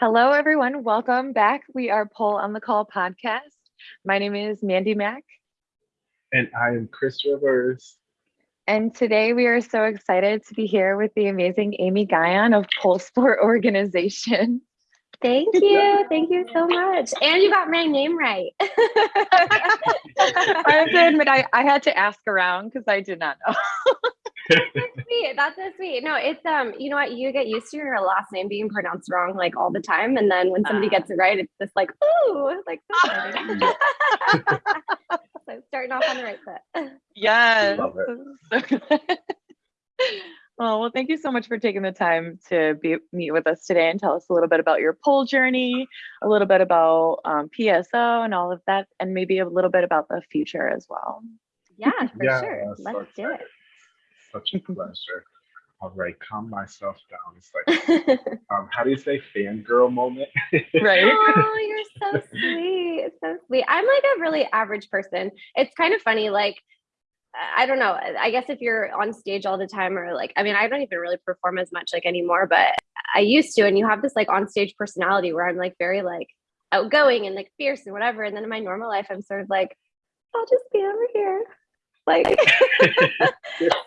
Hello, everyone. Welcome back. We are Poll on the Call podcast. My name is Mandy Mack. And I am Chris Rivers. And today we are so excited to be here with the amazing Amy Guion of Pole Sport Organization. Thank you. Thank you so much. And you got my name right. I have to admit, I, I had to ask around because I did not know. That's sweet. That's so sweet. No, it's um, you know what? You get used to your last name being pronounced wrong like all the time, and then when somebody gets it right, it's just like ooh, like so, so starting off on the right foot. Yes. Love it. Oh, well, thank you so much for taking the time to be meet with us today and tell us a little bit about your pole journey, a little bit about um, PSO and all of that, and maybe a little bit about the future as well. Yeah, for Yeah, sure. Let's do it. Excited. Such a pleasure. All right, calm myself down. It's like, um, how do you say fangirl moment? Right. oh, you're so sweet. So sweet. I'm like a really average person. It's kind of funny, like I don't know. I guess if you're on stage all the time or like I mean, I don't even really perform as much like anymore, but I used to and you have this like on stage personality where I'm like very like outgoing and like fierce and whatever. And then in my normal life I'm sort of like, I'll just be over here. Like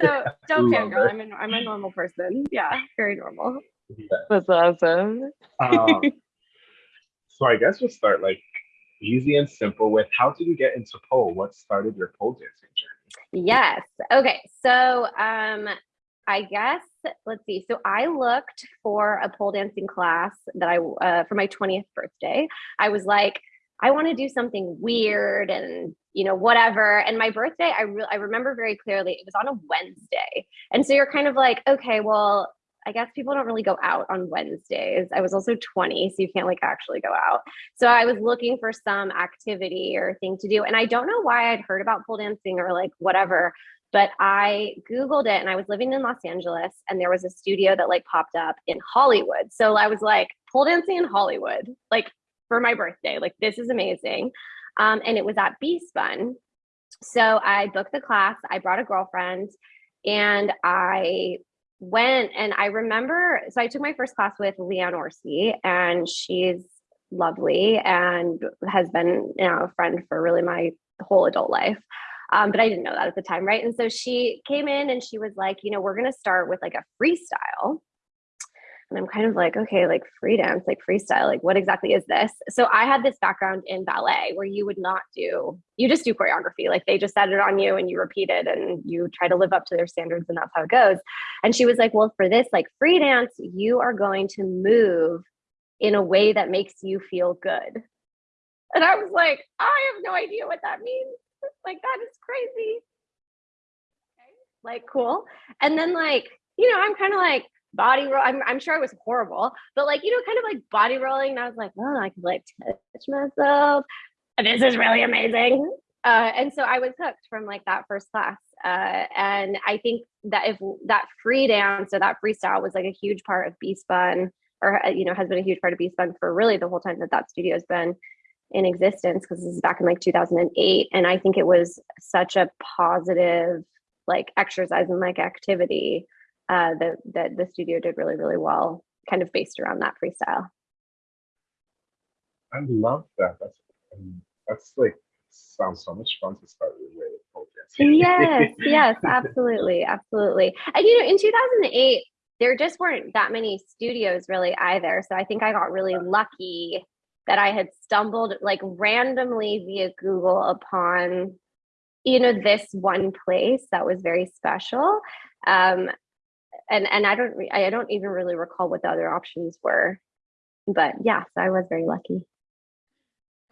so don't Love fangirl. I'm a I'm a normal person. Yeah, very normal. That's awesome. um, so I guess we'll start like easy and simple with how did you get into pole? What started your pole dancing journey? Yes. Okay. So, um, I guess let's see. So I looked for a pole dancing class that I uh, for my 20th birthday. I was like, I want to do something weird and you know whatever. And my birthday, I re- I remember very clearly. It was on a Wednesday, and so you're kind of like, okay, well. I guess people don't really go out on Wednesdays. I was also 20, so you can't like actually go out. So I was looking for some activity or thing to do. And I don't know why I'd heard about pole dancing or like whatever, but I Googled it and I was living in Los Angeles and there was a studio that like popped up in Hollywood. So I was like, pole dancing in Hollywood, like for my birthday. Like, this is amazing. Um, and it was at B Spun. So I booked the class, I brought a girlfriend, and I went and I remember so I took my first class with Leigh Ann Orsi and she's lovely and has been you know a friend for really my whole adult life. Um, but I didn't know that at the time, right? And so she came in and she was like, you know, we're gonna start with like a freestyle. And I'm kind of like, okay, like free dance, like freestyle, like what exactly is this? So I had this background in ballet where you would not do, you just do choreography. Like they just set it on you and you repeat it and you try to live up to their standards and that's how it goes. And she was like, well, for this like free dance, you are going to move in a way that makes you feel good. And I was like, I have no idea what that means. Like that is crazy. Okay, Like cool. And then like, you know, I'm kind of like body roll. I'm, I'm sure I was horrible, but like, you know, kind of like body rolling. And I was like, oh, I could like touch myself. This is really amazing. Uh, and so I was hooked from like that first class. Uh, and I think that if that free dance or that freestyle was like a huge part of B Spun, or uh, you know, has been a huge part of B Spun for really the whole time that that studio has been in existence, because this is back in like 2008. And I think it was such a positive like exercise and like activity uh, that that the studio did really really well, kind of based around that freestyle. I love that. That's um, that's like sounds so much fun to start with with yes, yes, absolutely, absolutely. And you know, in 2008, there just weren't that many studios really either. So I think I got really lucky that I had stumbled like randomly via Google upon, you know, this one place that was very special. Um, and and I don't I don't even really recall what the other options were, but yeah, so I was very lucky.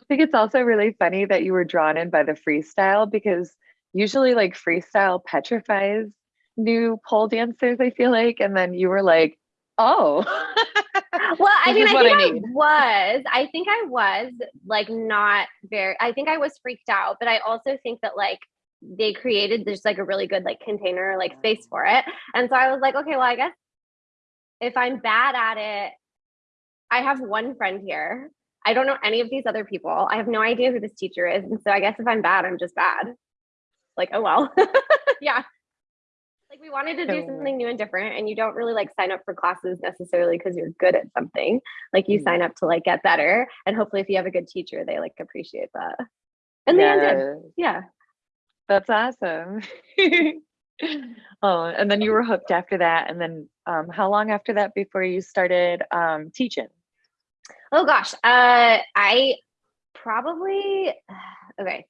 I think it's also really funny that you were drawn in by the freestyle because usually like freestyle petrifies new pole dancers, I feel like. And then you were like, oh. well i mean i think I I, was i think i was like not very i think i was freaked out but i also think that like they created just like a really good like container like space for it. And so i was like okay well i guess if i'm bad at it i have one friend here. I don't know any of these other people. I have no idea who this teacher is. And so i guess if i'm bad i'm just bad. Like oh well. Yeah. Like we wanted to do something new and different and you don't really like sign up for classes necessarily because you're good at something. Like you mm-hmm. sign up to like get better and hopefully if you have a good teacher they like appreciate that. And yeah. they ended. Yeah that's awesome. Oh and then you were hooked after that and then um, how long after that before you started um, teaching? Oh gosh uh, i probably okay.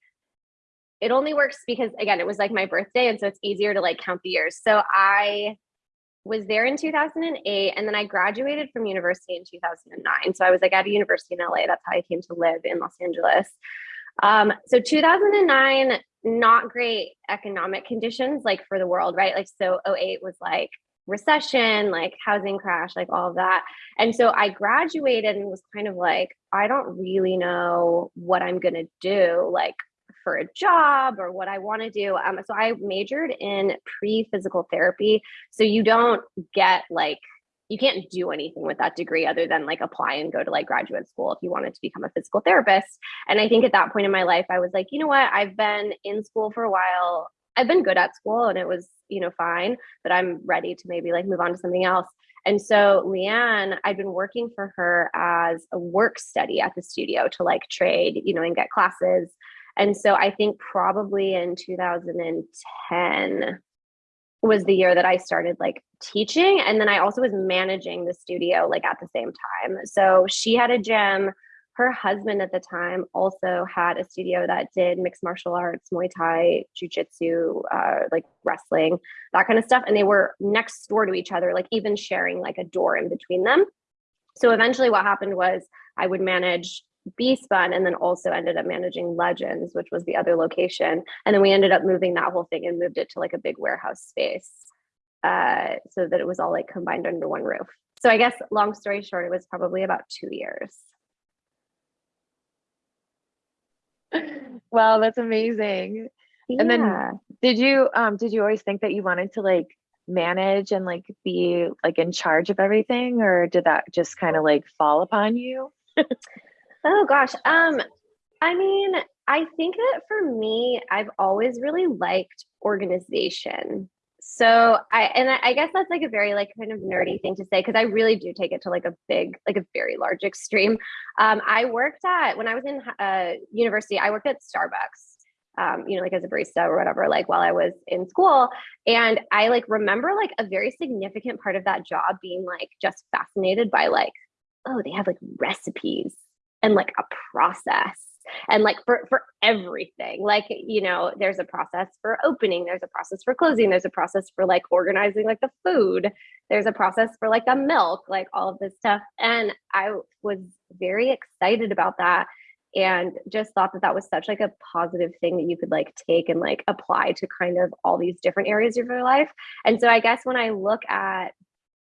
It only works because again it was like my birthday and so it's easier to like count the years. So i was there in 2008 and then i graduated from university in 2009 so i was like at a university in la that's how i came to live in los angeles um, so 2009 not great economic conditions like for the world right like so 08 was like recession like housing crash like all of that and so i graduated and was kind of like i don't really know what i'm going to do like for a job or what I want to do. Um, so I majored in pre physical therapy. So you don't get like, you can't do anything with that degree other than like apply and go to like graduate school if you wanted to become a physical therapist. And I think at that point in my life, I was like, you know what? I've been in school for a while. I've been good at school and it was, you know, fine, but I'm ready to maybe like move on to something else. And so Leigh Ann, I'd been working for her as a work study at the studio to like trade, you know, and get classes. And so I think probably in 2010 was the year that I started like teaching. And then I also was managing the studio like at the same time. So she had a gym. Her husband at the time also had a studio that did mixed martial arts, Muay Thai, Jiu-Jitsu, uh, like wrestling, that kind of stuff. And they were next door to each other, like even sharing like a door in between them. So eventually what happened was I would manage B spun and then also ended up managing Legends, which was the other location. And then we ended up moving that whole thing and moved it to like a big warehouse space uh, so that it was all like combined under one roof. So I guess long story short, it was probably about two years. wow, that's amazing. Yeah. And then did you um did you always think that you wanted to like manage and like be like in charge of everything or did that just kind of like fall upon you? Oh gosh. Um, I mean, I think that for me, I've always really liked organization. So I and I, guess that's like a very like kind of nerdy thing to say because I really do take it to like a big, like a very large extreme. Um, I worked at when I was in uh, university, I worked at Starbucks. Um, you know, like as a barista or whatever, like while I was in school. And I like remember like a very significant part of that job being like just fascinated by like, oh, they have like recipes and like a process and like for for everything. Like you know there's a process for opening there's a process for closing there's a process for like organizing like the food there's a process for like the milk like all of this stuff. And i was very excited about that and just thought that that was such like a positive thing that you could like take and like apply to kind of all these different areas of your life. And so i guess when i look at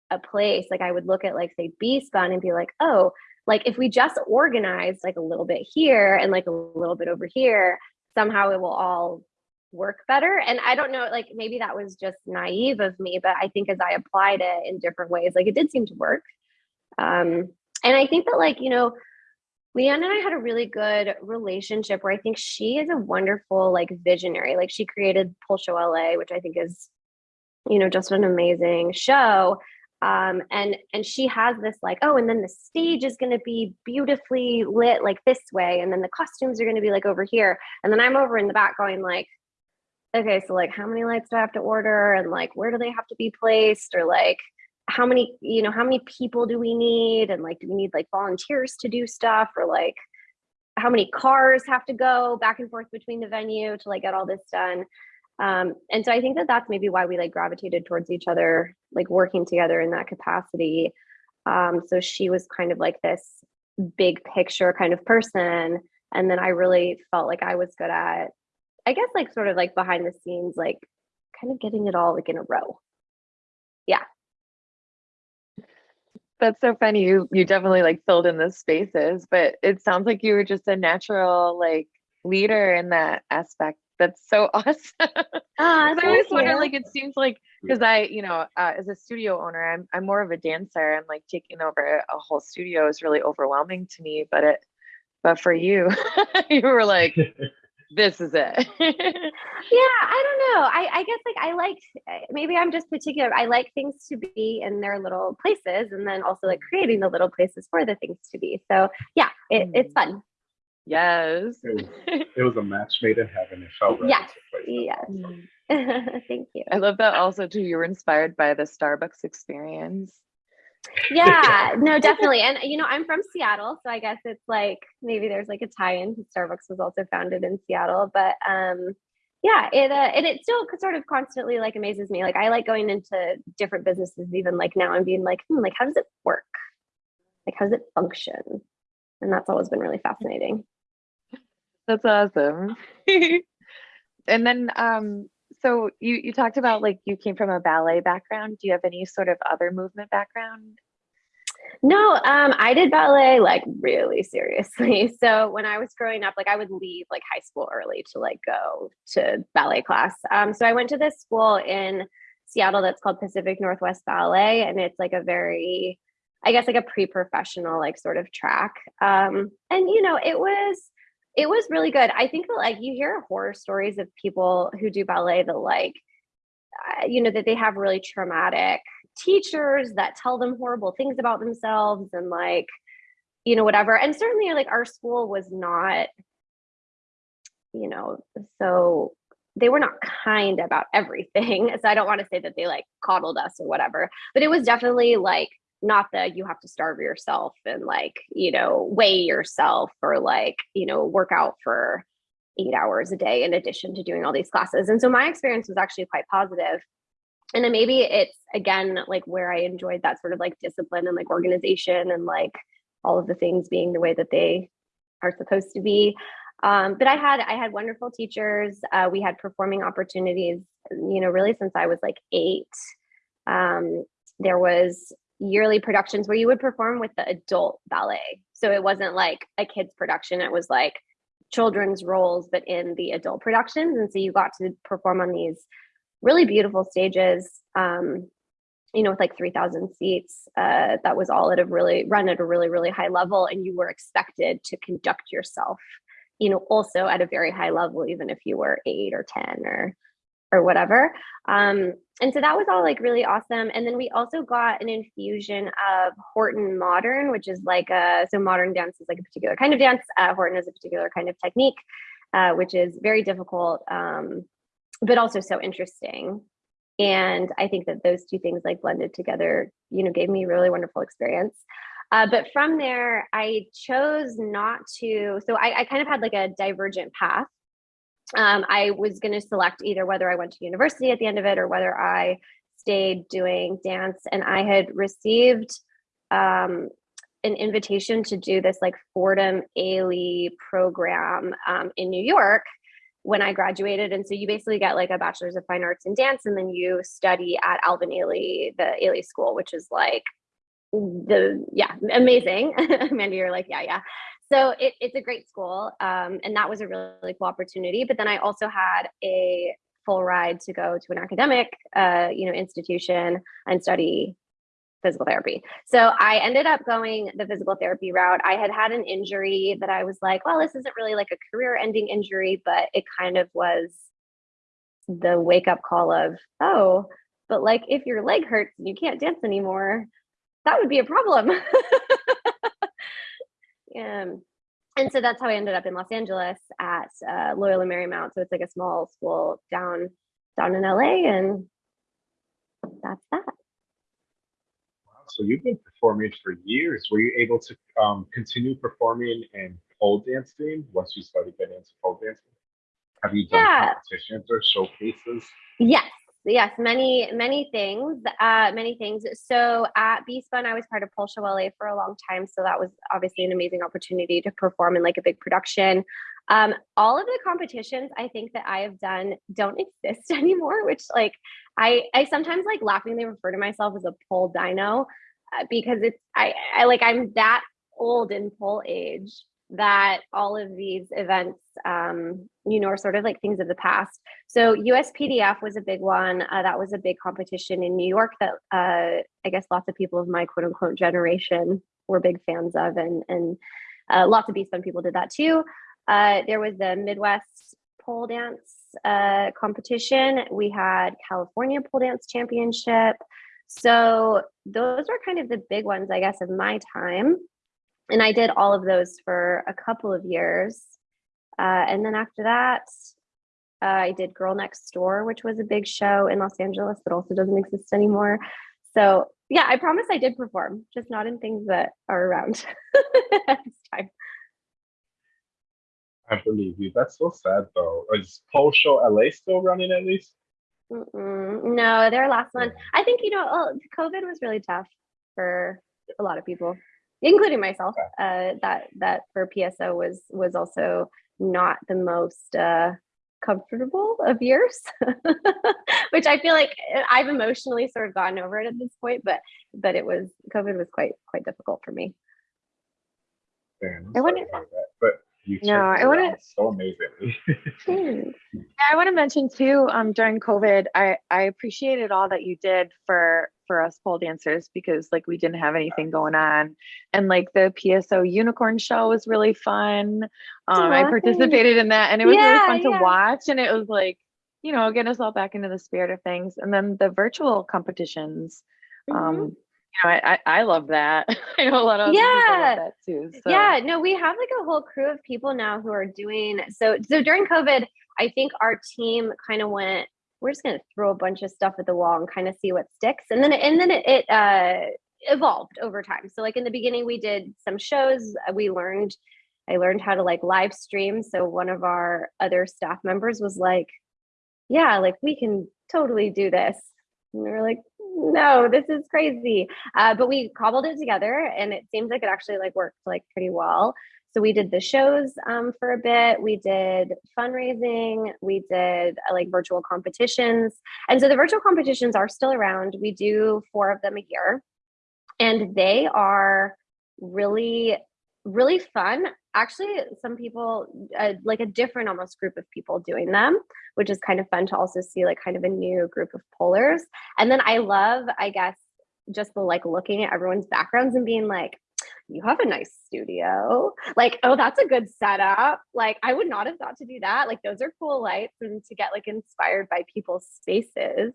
a place like i would look at like say b spun and be like oh like if we just organize like a little bit here and like a little bit over here somehow it will all work better. And i don't know like maybe that was just naive of me but i think as i applied it in different ways like it did seem to work. Um and i think that like you know leigh ann and i had a really good relationship where i think she is a wonderful like visionary. Like she created Pole Show la which i think is you know just an amazing show um, and and she has this like oh and then the stage is going to be beautifully lit like this way and then the costumes are going to be like over here. And then i'm over in the back going like okay so like how many lights do i have to order? And like where do they have to be placed? Or like how many you know how many people do we need? And like do we need like volunteers to do stuff? Or like how many cars have to go back and forth between the venue to like get all this done um, and so I think that that's maybe why we like gravitated towards each other, like working together in that capacity. Um, so she was kind of like this big picture kind of person. And then I really felt like I was good at, I guess, like sort of like behind the scenes, like kind of getting it all like in a row. Yeah. That's so funny. You you definitely like filled in the spaces, but it sounds like you were just a natural like leader in that aspect that's so awesome. Uh, I always wonder, like, it seems like because I, you know, uh, as a studio owner, I'm I'm more of a dancer, and like taking over a whole studio is really overwhelming to me. But it, but for you, you were like, this is it. yeah i don't know I, I guess like i like maybe i'm just particular i like things to be in their little places and then also like creating the little places for the things to be so yeah it, it's fun yes. It was, it was a match made in heaven. It felt right. Yes, yes thank you I love that also too. You were inspired by the Starbucks experience. yeah no definitely and you know i'm from seattle so i guess it's like maybe there's like a tie-in because starbucks was also founded in seattle but um yeah it uh, and it still sort of constantly like amazes me like i like going into different businesses even like now and being like hmm, like how does it work like how does it function and that's always been really fascinating That's awesome. and then um so you you talked about like you came from a ballet background. Do you have any sort of other movement background? No, um, I did ballet like really seriously. So when I was growing up, like I would leave like high school early to like go to ballet class. Um, so I went to this school in Seattle that's called Pacific Northwest Ballet, and it's like a very, I guess, like a pre-professional like sort of track. Um, and you know, it was it was really good. I think that like you hear horror stories of people who do ballet that like, uh, you know, that they have really traumatic teachers that tell them horrible things about themselves and like you know whatever and certainly like our school was not you know so they were not kind about everything so i don't want to say that they like coddled us or whatever but it was definitely like not that you have to starve yourself and like you know weigh yourself or like you know work out for eight hours a day in addition to doing all these classes. And so my experience was actually quite positive. And then maybe it's again like where i enjoyed that sort of like discipline and like organization and like all of the things being the way that they are supposed to be. Um, but i had i had wonderful teachers. Uh, we had performing opportunities you know really since i was like eight. Um, there was yearly productions where you would perform with the adult ballet. So it wasn't like a kids production it was like children's roles but in the adult productions. And so you got to perform on these really beautiful stages um, you know with like 3000 seats uh, that was all at a really run at a really really high level. And you were expected to conduct yourself you know also at a very high level even if you were 8 or 10 or or whatever. Um, and so that was all like really awesome. And then we also got an infusion of horton modern which is like a so modern dance is like a particular kind of dance. Uh, horton is a particular kind of technique uh, which is very difficult um, but also so interesting. And i think that those two things like blended together you know gave me a really wonderful experience. Uh, but from there i chose not to so I, I kind of had like a divergent path um, i was going to select either whether i went to university at the end of it or whether i stayed doing dance and i had received um, an invitation to do this like fordham ailey program um, in new york when I graduated. And so you basically get like a bachelor's of fine arts in dance, and then you study at Alvin Ailey, the Ailey School, which is like the yeah, amazing. Amanda, you're like, yeah, yeah. So it, it's a great school. Um, and that was a really, really cool opportunity. But then I also had a full ride to go to an academic uh, you know, institution and study physical therapy. So I ended up going the physical therapy route. I had had an injury that I was like, well, this isn't really like a career ending injury, but it kind of was the wake up call of, oh, but like if your leg hurts and you can't dance anymore, that would be a problem. um, and so that's how I ended up in Los Angeles at uh, Loyola Marymount. So it's like a small school down down in LA, and that's that. Wow, so you've been performing for years. Were you able to um, continue performing and pole dancing once you started getting into pole dancing? Have you done Yeah. competitions or showcases? Yes, yes, many, many things, uh, many things. So at B Spun, I was part of Show LA for a long time. So that was obviously an amazing opportunity to perform in like a big production. Um, all of the competitions I think that I have done don't exist anymore, which like I, I sometimes like laughingly refer to myself as a pole dino uh, because it's, I, I like, I'm that old in pole age that all of these events, um, you know, are sort of like things of the past. So USPDF was a big one. Uh, that was a big competition in New York that uh, I guess lots of people of my quote unquote generation were big fans of, and and uh, lots of B-Spun people did that too. Uh, there was the Midwest pole dance uh, competition. We had California pole dance championship. So those were kind of the big ones, I guess, of my time. And I did all of those for a couple of years. Uh, and then after that, uh, I did Girl Next Door, which was a big show in Los Angeles that also doesn't exist anymore. So yeah, I promise I did perform, just not in things that are around at this time. I believe you. That's so sad though. Is Pole Show LA still running at least? Mm-mm. No, their last one. I think you know, oh, COVID was really tough for a lot of people, including myself. Uh, that that for PSO was was also not the most uh, comfortable of years, which I feel like uh, I've emotionally sort of gotten over it at this point. But but it was COVID was quite quite difficult for me. Man, I'm I sorry wonder- that, but you No, I it wanna- so amazing. Yeah, I want to mention too, um, during COVID, I, I appreciated all that you did for for us pole dancers because like we didn't have anything going on. And like the PSO unicorn show was really fun. Um, I participated in that and it was really Yeah, fun to yeah. watch. And it was like, you know, get us all back into the spirit of things. And then the virtual competitions, Mhm. um, you know, I, I, I love that. I know a lot of Yeah. love that too. So Yeah, no, we have like a whole crew of people now who are doing so so during COVID, I think our team kind of went, we're just gonna throw a bunch of stuff at the wall and kind of see what sticks. And then it, and then it, it uh evolved over time. So like in the beginning we did some shows, we learned I learned how to like live stream. So one of our other staff members was like, Yeah, like we can totally do this. And we were like, no, this is crazy. Uh, but we cobbled it together and it seems like it actually like worked like pretty well. So we did the shows um, for a bit. We did fundraising. We did uh, like virtual competitions. And so the virtual competitions are still around. We do four of them a year. And they are really, really fun. Actually, some people, uh, like a different almost group of people doing them, which is kind of fun to also see like kind of a new group of pollers. And then I love, I guess, just the like looking at everyone's backgrounds and being like, you have a nice studio. Like, oh, that's a good setup. Like, I would not have thought to do that. Like, those are cool lights and to get like inspired by people's spaces.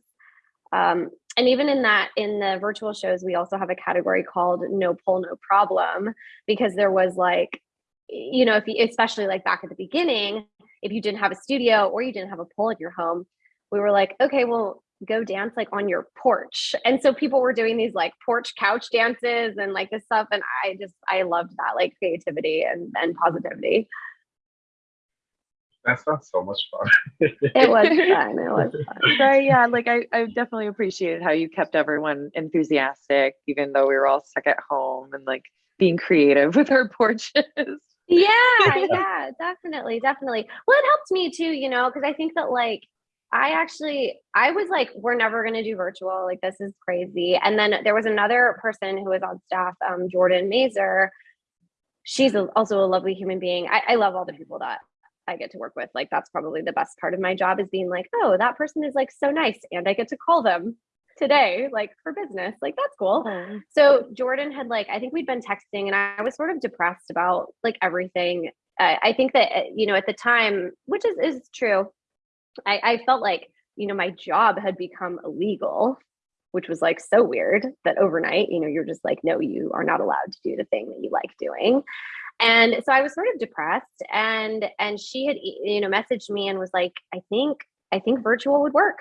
Um, and even in that, in the virtual shows, we also have a category called No Pole, No Problem, because there was like, you know, if you, especially like back at the beginning, if you didn't have a studio or you didn't have a pole at your home, we were like, okay, well, go dance like on your porch. And so people were doing these like porch couch dances and like this stuff. And I just, I loved that like creativity and, and positivity. That sounds so much fun. It was fun. It was fun. Right, yeah, like I, I definitely appreciated how you kept everyone enthusiastic, even though we were all stuck at home and like being creative with our porches. Yeah, yeah, definitely, definitely. Well, it helped me too, you know, because I think that like I actually I was like, we're never gonna do virtual, like this is crazy. And then there was another person who was on staff, um, Jordan Mazer. She's a, also a lovely human being. I, I love all the people that I get to work with. Like that's probably the best part of my job is being like, oh, that person is like so nice, and I get to call them today, like for business. Like that's cool. Oh, So Jordan had like, I think we'd been texting, and I was sort of depressed about like everything. I I think that uh, you know at the time, which is is true, I, I felt like you know my job had become illegal, which was like so weird that overnight, you know, you're just like, no, you are not allowed to do the thing that you like doing. And so I was sort of depressed, and and she had you know messaged me and was like, I think I think virtual would work.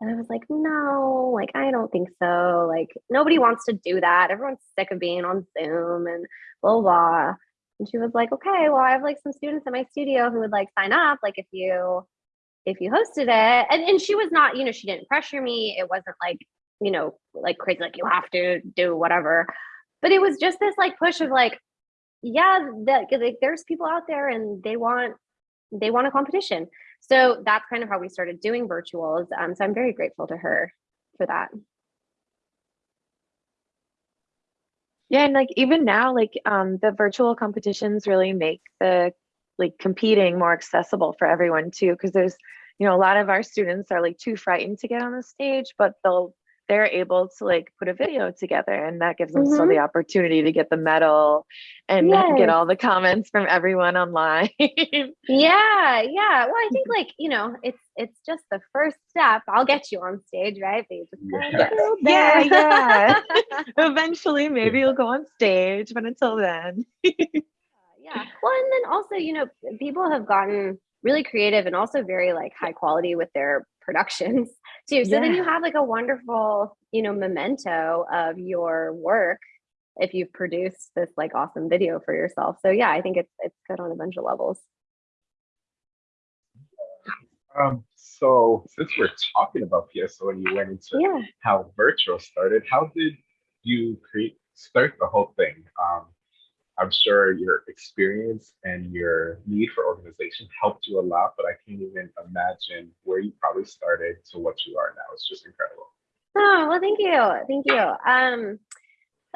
And I was like, no, like, I don't think so. Like, nobody wants to do that. Everyone's sick of being on Zoom and blah, blah. And she was like, okay, well, I have like some students in my studio who would like sign up, like, if you, if you hosted it. And, and she was not, you know, she didn't pressure me. It wasn't like, you know, like crazy, like, you have to do whatever. But it was just this like push of like, yeah, that like, there's people out there and they want, they want a competition. So that's kind of how we started doing virtuals. Um, so I'm very grateful to her for that. Yeah, and like even now, like um the virtual competitions really make the like competing more accessible for everyone too, because there's you know a lot of our students are like too frightened to get on the stage, but they'll they're able to like put a video together and that gives them still the mm-hmm. opportunity to get the medal and Yes. get all the comments from everyone online. Yeah, yeah. Well, I think like, you know, it's it's just the first step. I'll get you on stage, right? But you just gotta Yeah. go Yeah, yeah. Eventually, maybe you'll go on stage, but until then. yeah. Well, and then also, you know, people have gotten really creative and also very like high quality with their productions too. So then you have like a wonderful, you know, memento of your work if you've produced this like awesome video for yourself. So yeah, I think it's it's good on a bunch of levels. Um, so since we're talking about PSO and you went into Yeah. how virtual started, how did you create start the whole thing? Um, I'm sure your experience and your need for organization helped you a lot, but I can't even imagine where you probably started to what you are now. It's just incredible. Oh, well, thank you. Thank you. Um,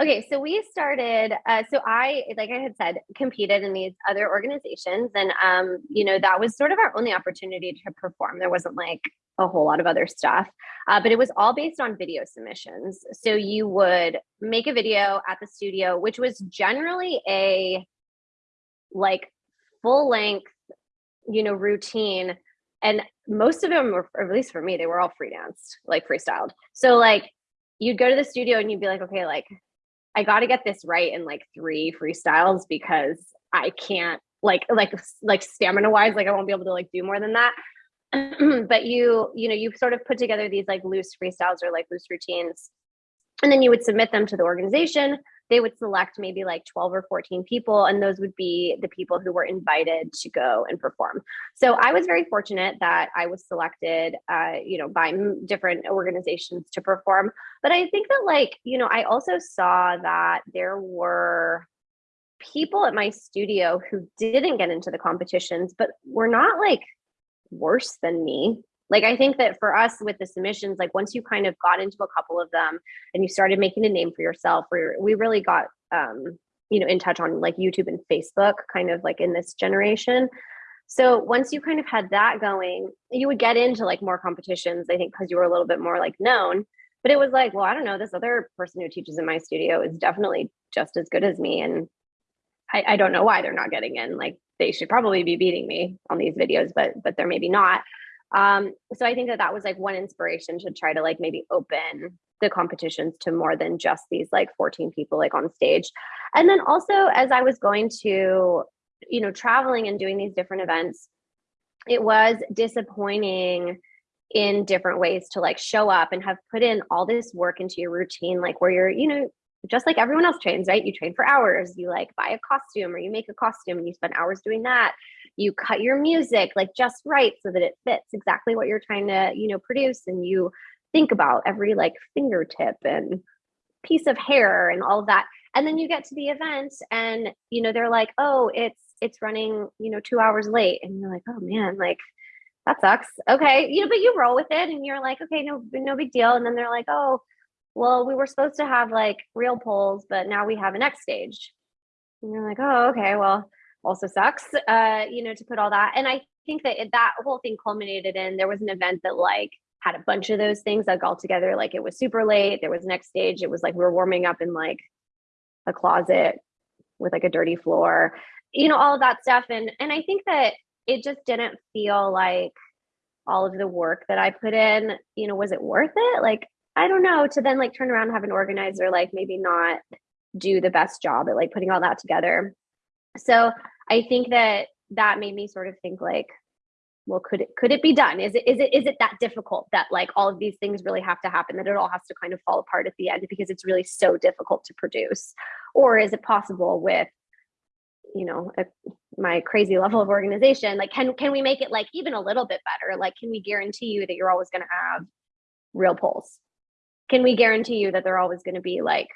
okay, so we started, uh, so I, like I had said, competed in these other organizations. And, um, you know, that was sort of our only opportunity to perform. There wasn't like a whole lot of other stuff, uh, but it was all based on video submissions. So you would make a video at the studio, which was generally a like full length, you know, routine. And most of them were, or at least for me, they were all free danced, like freestyled. So like you'd go to the studio and you'd be like, okay, like I got to get this right in like three freestyles because I can't like like like stamina wise, like I won't be able to like do more than that. but you you know you sort of put together these like loose freestyles or like loose routines, and then you would submit them to the organization. They would select maybe like 12 or 14 people, and those would be the people who were invited to go and perform. So I was very fortunate that I was selected, uh, you know, by different organizations to perform. But I think that, like, you know, I also saw that there were people at my studio who didn't get into the competitions, but were not like worse than me. Like, I think that for us with the submissions, like, once you kind of got into a couple of them and you started making a name for yourself, we we really got, um, you know, in touch on like YouTube and Facebook, kind of like in this generation. So once you kind of had that going, you would get into like more competitions, I think, because you were a little bit more like known. But it was like, well, I don't know, this other person who teaches in my studio is definitely just as good as me. And I, I don't know why they're not getting in. Like they should probably be beating me on these videos, but but they're maybe not. Um, so I think that that was like one inspiration to try to like maybe open the competitions to more than just these like 14 people like on stage. And then also as I was going to you know traveling and doing these different events it was disappointing in different ways to like show up and have put in all this work into your routine like where you're you know just like everyone else trains right? You train for hours you like buy a costume or you make a costume and you spend hours doing that. You cut your music like just right so that it fits exactly what you're trying to you know produce and you think about every like fingertip and piece of hair and all of that. And then you get to the event and you know they're like oh it's it's running you know two hours late. And you're like oh man like that sucks. Okay you know but you roll with it and you're like okay no no big deal. And then they're like oh well we were supposed to have like real poles but now we have an X-Stage. And you're like oh okay well also sucks uh you know to put all that. And i think that it, that whole thing culminated in there was an event that like had a bunch of those things like all together like it was super late there was next stage it was like we were warming up in like a closet with like a dirty floor you know all of that stuff. And and i think that it just didn't feel like all of the work that i put in you know was it worth it? Like i don't know to then like turn around and have an organizer like maybe not do the best job at like putting all that together. So i think that that made me sort of think like well could it could it be done? Is it is it is it that difficult that like all of these things really have to happen that it all has to kind of fall apart at the end because it's really so difficult to produce? Or is it possible with you know a, my crazy level of organization like can can we make it like even a little bit better? Like can we guarantee you that you're always going to have real poles can we guarantee you that they're always going to be like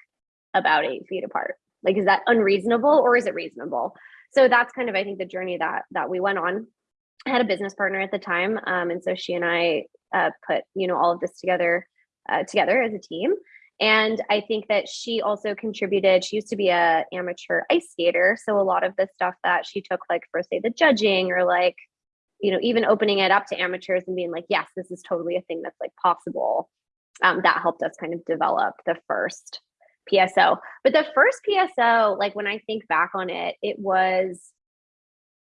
about eight feet apart? Like is that unreasonable or is it reasonable? So that's kind of i think the journey that that we went on. I had a business partner at the time um, and so she and i uh, put you know all of this together uh, together as a team. And i think that she also contributed she used to be a amateur ice skater so a lot of the stuff that she took like for say the judging or like you know even opening it up to amateurs and being like yes this is totally a thing that's like possible um, that helped us kind of develop the first PSO. But the first PSO, like when I think back on it, it was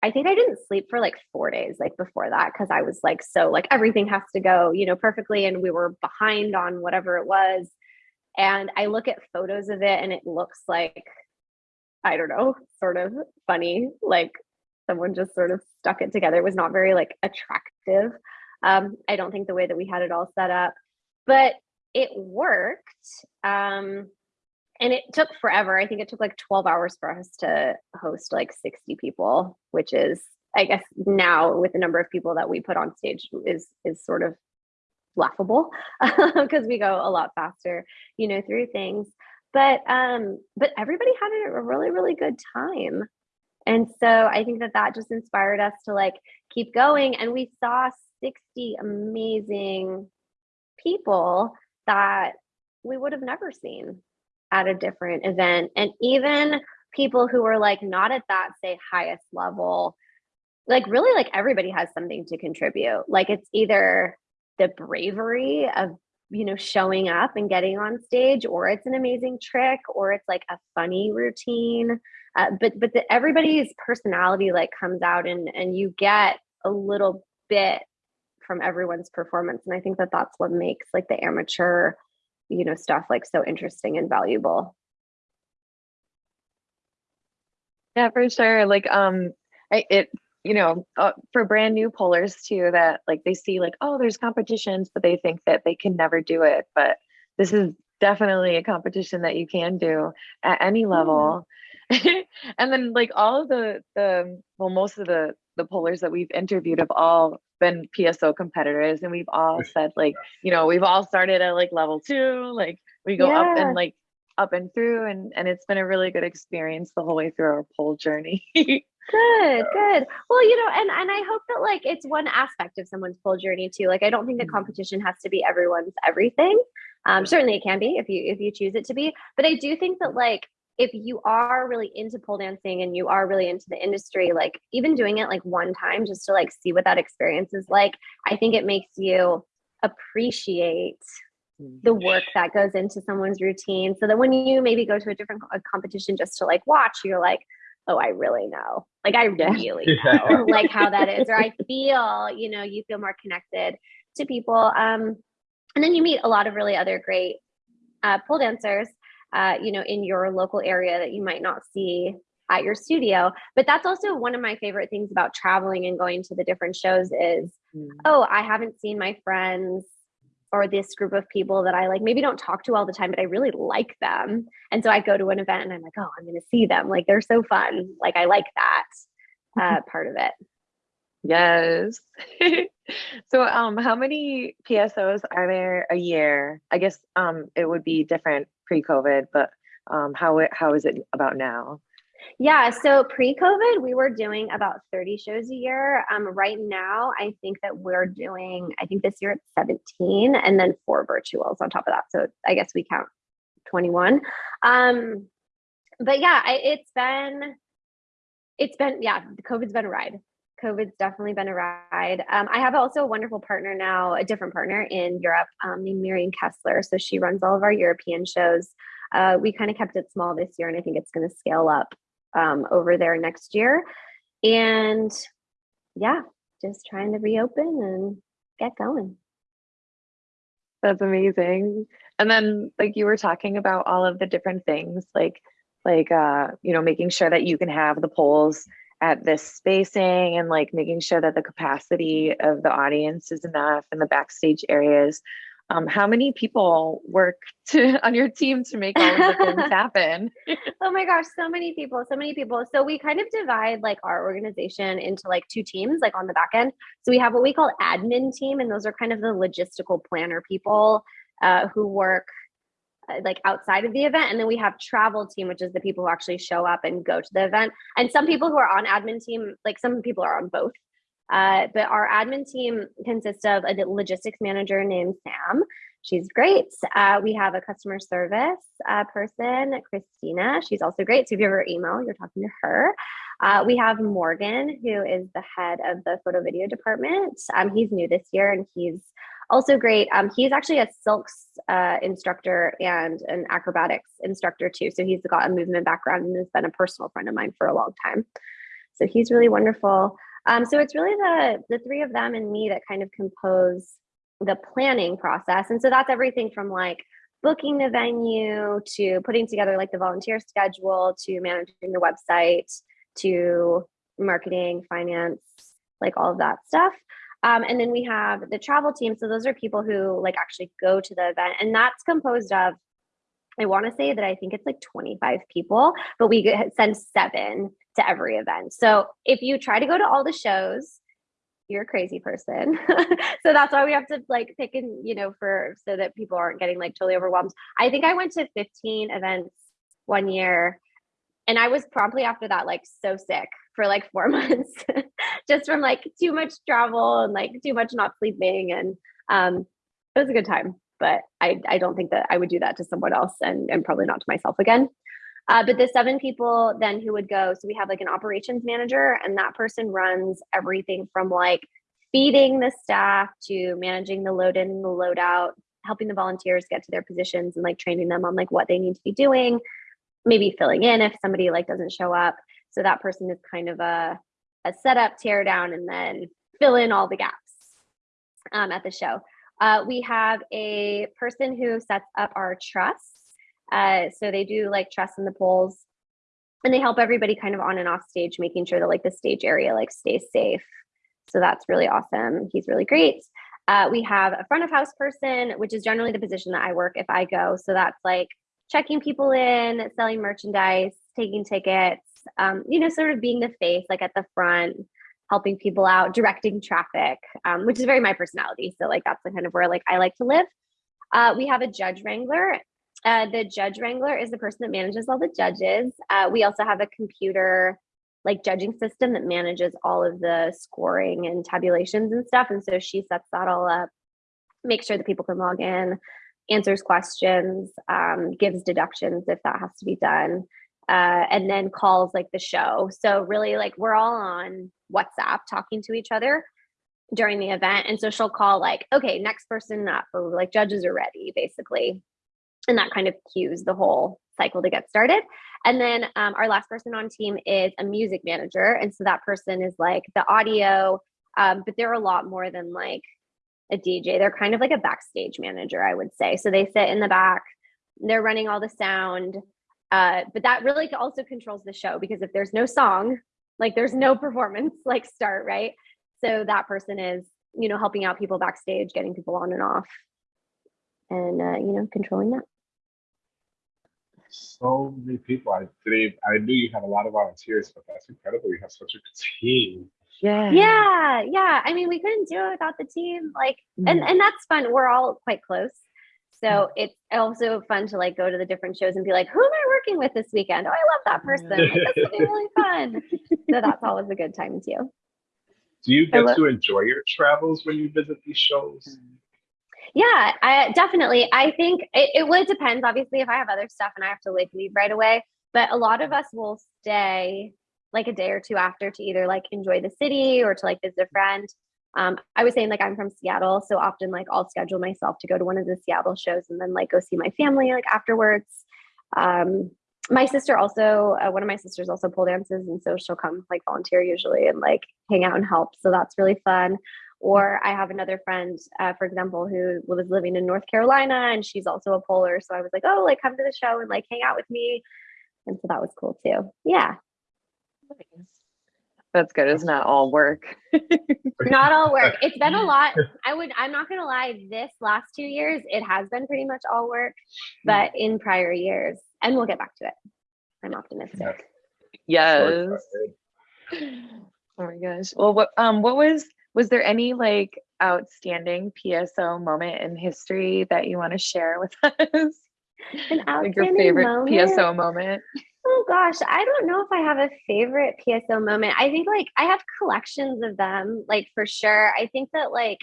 I think I didn't sleep for like four days, like before that, because I was like, so like everything has to go, you know, perfectly. And we were behind on whatever it was. And I look at photos of it and it looks like, I don't know, sort of funny. Like someone just sort of stuck it together. It was not very like attractive. Um, I don't think the way that we had it all set up, but it worked. Um, and it took forever. I think it took like 12 hours for us to host like 60 people, which is I guess now with the number of people that we put on stage is is sort of laughable because we go a lot faster, you know, through things. But um but everybody had a really really good time. And so I think that that just inspired us to like keep going and we saw 60 amazing people that we would have never seen at a different event. And even people who are like not at that, say, highest level, like really like everybody has something to contribute. Like it's either the bravery of you know showing up and getting on stage or it's an amazing trick or it's like a funny routine uh, but but the, everybody's personality like comes out and and you get a little bit from everyone's performance and i think that that's what makes like the amateur you know stuff like so interesting and valuable yeah for sure like um I, it you know uh, for brand new pollers too that like they see like oh there's competitions but they think that they can never do it but this is definitely a competition that you can do at any level mm. and then like all of the the well most of the the pollers that we've interviewed have all been PSO competitors and we've all said like, you know, we've all started at like level two, like we go yeah. up and like up and through and and it's been a really good experience the whole way through our pole journey. good, good. Well, you know, and and I hope that like it's one aspect of someone's pole journey too. Like I don't think the mm-hmm. competition has to be everyone's everything. Um, certainly it can be if you if you choose it to be, but I do think that like if you are really into pole dancing and you are really into the industry, like even doing it like one time just to like see what that experience is like, I think it makes you appreciate the mm-hmm. work that goes into someone's routine so that when you maybe go to a different a competition just to like watch, you're like, oh, I really know. Like I really know like how that is. Or I feel, you know, you feel more connected to people. Um, and then you meet a lot of really other great uh, pole dancers uh, you know, in your local area that you might not see at your studio. But that's also one of my favorite things about traveling and going to the different shows is, mm. oh, I haven't seen my friends or this group of people that I like maybe don't talk to all the time, but I really like them. And so I go to an event and I'm like, oh, I'm going to see them. Like they're so fun. Like I like that uh, part of it. Yes. so um how many PSOs are there a year? I guess um it would be different pre-COVID, but um, how how is it about now? Yeah, so pre-COVID, we were doing about 30 shows a year. Um, right now, I think that we're doing, I think this year it's 17 and then four virtuals on top of that. So I guess we count 21. Um, but yeah, I, it's been, it's been, yeah, COVID's been a ride. COVID's definitely been a ride. Um, I have also a wonderful partner now, a different partner in Europe um, named Miriam Kessler. So she runs all of our European shows. Uh, we kind of kept it small this year, and I think it's going to scale up um, over there next year. And yeah, just trying to reopen and get going. That's amazing. And then, like you were talking about all of the different things, like like uh, you know, making sure that you can have the poles at this spacing and like making sure that the capacity of the audience is enough and the backstage areas. Um, how many people work to on your team to make all of the things happen? oh my gosh, so many people, so many people. So we kind of divide like our organization into like two teams, like on the back end. So we have what we call admin team, and those are kind of the logistical planner people uh, who work like outside of the event and then we have travel team which is the people who actually show up and go to the event and some people who are on admin team like some people are on both. Uh, but our admin team consists of a logistics manager named sam. She's great. Uh, we have a customer service uh, person christina. She's also great. So if you have her email you're talking to her. Uh, we have morgan who is the head of the photo video department. Um, he's new this year and he's also great. Um, he's actually a silks uh, instructor and an acrobatics instructor too. So he's got a movement background and has been a personal friend of mine for a long time. So he's really wonderful. Um, so it's really the the three of them and me that kind of compose the planning process. And so that's everything from like booking the venue to putting together like the volunteer schedule to managing the website to marketing, finance, like all of that stuff. Um, and then we have the travel team. So those are people who like actually go to the event, and that's composed of. I want to say that I think it's like 25 people, but we send seven to every event. So if you try to go to all the shows, you're a crazy person. so that's why we have to like pick and, you know, for so that people aren't getting like totally overwhelmed. I think I went to 15 events one year and I was promptly after that like so sick for like four months just from like too much travel and like too much not sleeping and um it was a good time but I, I don't think that I would do that to someone else and, and probably not to myself again. Uh, but the seven people then who would go, so we have like an operations manager, and that person runs everything from like feeding the staff to managing the load in and the load out, helping the volunteers get to their positions and like training them on like what they need to be doing, maybe filling in if somebody like doesn't show up. So that person is kind of a, a setup, tear down, and then fill in all the gaps um, at the show. Uh, we have a person who sets up our truss. Uh, so they do like truss in the poles and they help everybody kind of on and off stage, making sure that like the stage area like stays safe. So that's really awesome. He's really great. Uh, we have a front of house person, which is generally the position that I work if I go. So that's like checking people in, selling merchandise, taking tickets, um, you know, sort of being the face, like at the front, helping people out, directing traffic, um, which is very my personality. So like that's the kind of where like I like to live. Uh, we have a judge wrangler. Uh, the judge wrangler is the person that manages all the judges. Uh, we also have a computer like judging system that manages all of the scoring and tabulations and stuff. And so she sets that all up, makes sure that people can log in, answers questions, um, gives deductions if that has to be done, uh, and then calls like the show. So really, like we're all on WhatsApp talking to each other during the event, and so she'll call like, okay, next person up, or like judges are ready, basically, and that kind of cues the whole cycle to get started. And then um, our last person on team is a music manager, and so that person is like the audio, um, but they're a lot more than like a DJ. They're kind of like a backstage manager, I would say. So they sit in the back, they're running all the sound. Uh, but that really also controls the show because if there's no song, like there's no performance like start, right? So that person is, you know, helping out people backstage, getting people on and off, and uh, you know, controlling that. So many people. I did I knew you had a lot of volunteers, but that's incredible. You have such a team. Yeah. Yeah. Yeah. I mean, we couldn't do it without the team. Like, mm. and, and that's fun. We're all quite close. So mm. it's also fun to like go to the different shows and be like, who am I working with this weekend? Oh, I love that person. Like, that's something really fun. So that's always a good time too. Do you get to enjoy your travels when you visit these shows? Yeah, I definitely. I think it, it would depends. Obviously, if I have other stuff and I have to like leave right away, but a lot of us will stay like a day or two after to either like enjoy the city or to like visit a friend. Um, I was saying like I'm from Seattle, so often like I'll schedule myself to go to one of the Seattle shows and then like go see my family like afterwards. Um, my sister also, uh, one of my sisters also pole dances, and so she'll come like volunteer usually and like hang out and help. So that's really fun. Or I have another friend, uh, for example, who was living in North Carolina and she's also a poler. So I was like, oh, like come to the show and like hang out with me. And so that was cool too. Yeah. That's good. It's not all work. not all work. It's been a lot. I would, I'm not going to lie, this last two years, it has been pretty much all work, but in prior years, and we'll get back to it. I'm optimistic. Yes. Oh my gosh. Well, what, um, what was, was there any like outstanding PSO moment in history that you want to share with us? An like your favorite moment? PSO moment? Oh gosh, I don't know if I have a favorite PSO moment. I think like I have collections of them, like for sure. I think that like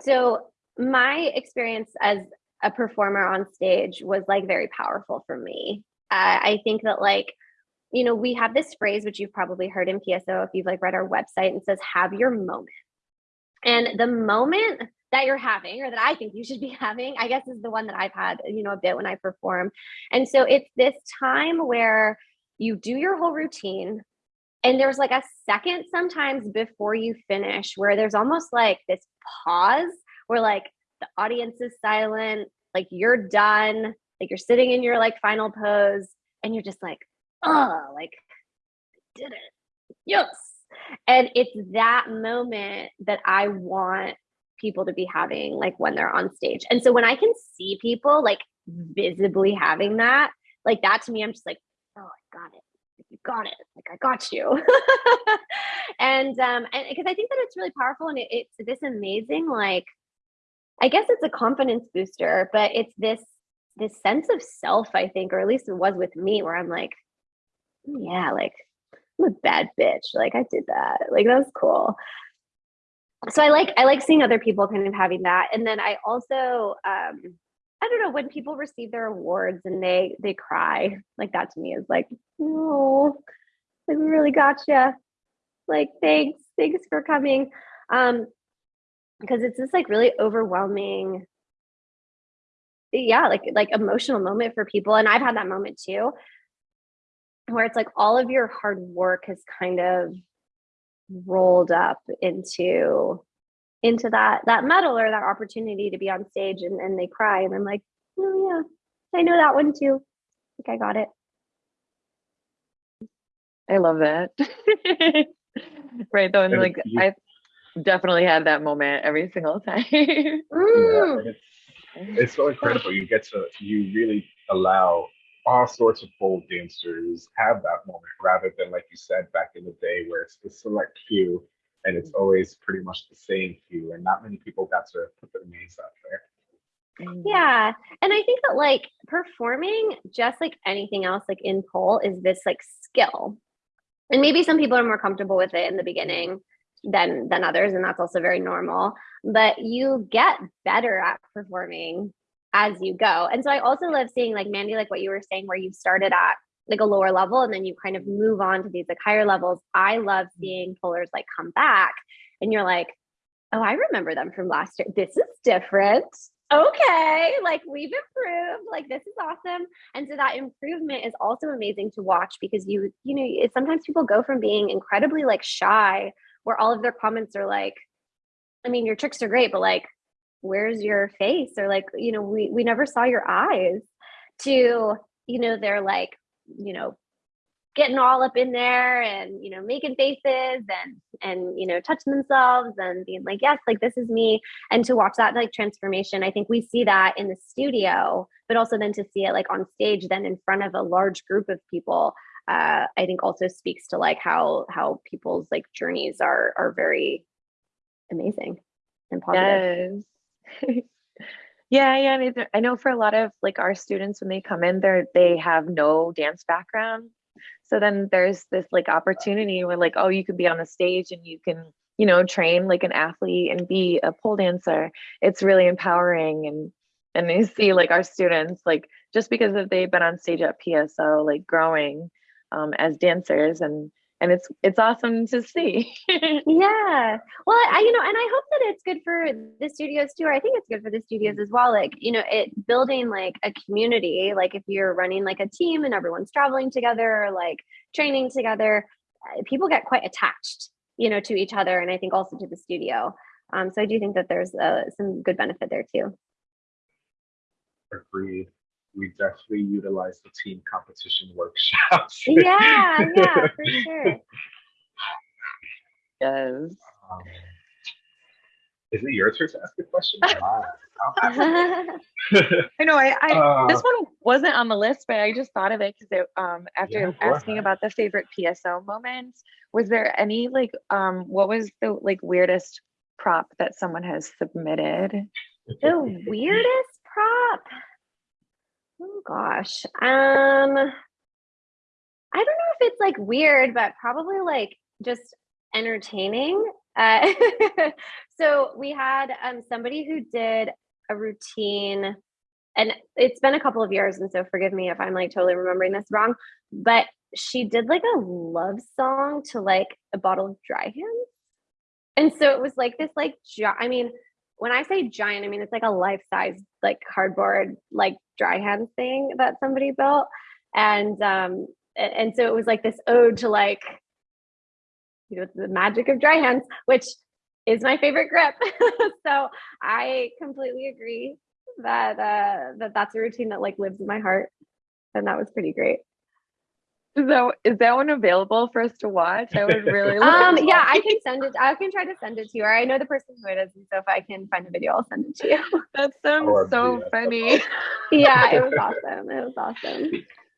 so my experience as a performer on stage was like very powerful for me. Uh, I think that like you know we have this phrase which you've probably heard in PSO if you've like read our website and says have your moment. And the moment that you're having or that I think you should be having, I guess is the one that I've had, you know, a bit when I perform. And so it's this time where you do your whole routine and there's like a second sometimes before you finish where there's almost like this pause where like the audience is silent, like you're done, like you're sitting in your like final pose and you're just like, oh, like did it. Yes. And it's that moment that I want people to be having like when they're on stage. And so when I can see people like visibly having that, like that to me, I'm just like, oh, I got it. You got it. Like I got you. and um, and because I think that it's really powerful and it, it's this amazing, like, I guess it's a confidence booster, but it's this this sense of self, I think, or at least it was with me, where I'm like, "Oh, yeah, like I'm a bad bitch. Like I did that. Like that was cool. So I like I like seeing other people kind of having that. And then I also um I don't know when people receive their awards and they they cry like that to me is like oh like we really gotcha like thanks thanks for coming. Um because it's this like really overwhelming yeah like like emotional moment for people. And I've had that moment too where it's like all of your hard work has kind of rolled up into into that that medal or that opportunity to be on stage and, and they cry and I'm like, oh yeah, I know that one too. I think I got it. I love that. right though, and And like you- I definitely had that moment every single time. Yeah, Mm. it's, it's so incredible. You get to you really allow all sorts of pole dancers have that moment rather than like you said back in the day where it's the select few and it's always pretty much the same few and not many people got to put their names out there. Mm. Yeah. And I think that like performing, just like anything else, like in pole, is this like skill. And maybe some people are more comfortable with it in the beginning than than others, and that's also very normal. But you get better at performing as you go. And so I also love seeing like Mandy, like what you were saying, where you started at like a lower level and then you kind of move on to these like higher levels. I love mm-hmm. seeing pullers like come back and you're like, oh, I remember them from last year. This is different. Okay, like we've improved. Like this is awesome. And so that improvement is also amazing to watch because you, you know, sometimes people go from being incredibly like shy, where all of their comments are like, I mean, your tricks are great, but like, where's your face? Or like, you know, we we never saw your eyes. To you know, they're like, you know, getting all up in there and you know making faces and and you know touching themselves and being like yes like this is me and to watch that like transformation i think we see that in the studio but also then to see it like on stage then in front of a large group of people uh i think also speaks to like how how people's like journeys are are very amazing and positive Yes. yeah, yeah. and it- I know for a lot of like our students when they come in, they're they have no dance background. So then there's this like opportunity where like, oh, you could be on the stage and you can, you know, train like an athlete and be a pole dancer. It's really empowering and and you see like our students like just because they've been on stage at PSO like growing um, as dancers and and it's it's awesome to see. Yeah. Well, I, you know, and I hope that it's good for the studios too. Or I think it's good for the studios as well. Like, you know, it building like a community, like if you're running like a team and everyone's traveling together, or like training together, uh, people get quite attached, you know, to each other. And I think also to the studio. Um, so I do think that there's uh, some good benefit there too. Agreed. We definitely utilize the team competition workshops. Yeah. Yeah, for sure. yes. Um, is it your turn to ask a question? I'll ask it. I know. I, I Uh, this one wasn't on the list, but I just thought of it because um after Yeah, asking about the favorite PSO moments, was there any like um what was the like weirdest prop that someone has submitted? the weirdest prop oh gosh. Um i don't know if it's like weird but probably like just entertaining. Uh so we had um somebody who did a routine and it's been a couple of years and so forgive me if i'm like totally remembering this wrong but she did like a love song to like a bottle of dry hands. And so it was like this like i mean when I say giant, I mean it's like a life size, like cardboard, like dry hand thing that somebody built. And um, and so it was like this ode to like, you know, the magic of dry hands, which is my favorite grip. so I completely agree that uh that that's a routine that like lives in my heart. And that was pretty great. So is that, is that one available for us to watch? I would really like Um, to yeah, I can send it. I can try to send it to you. Or I know the person who it is, and so if I can find a video, I'll send it to you. That sounds OMG, so that's funny. yeah, it was awesome. It was awesome.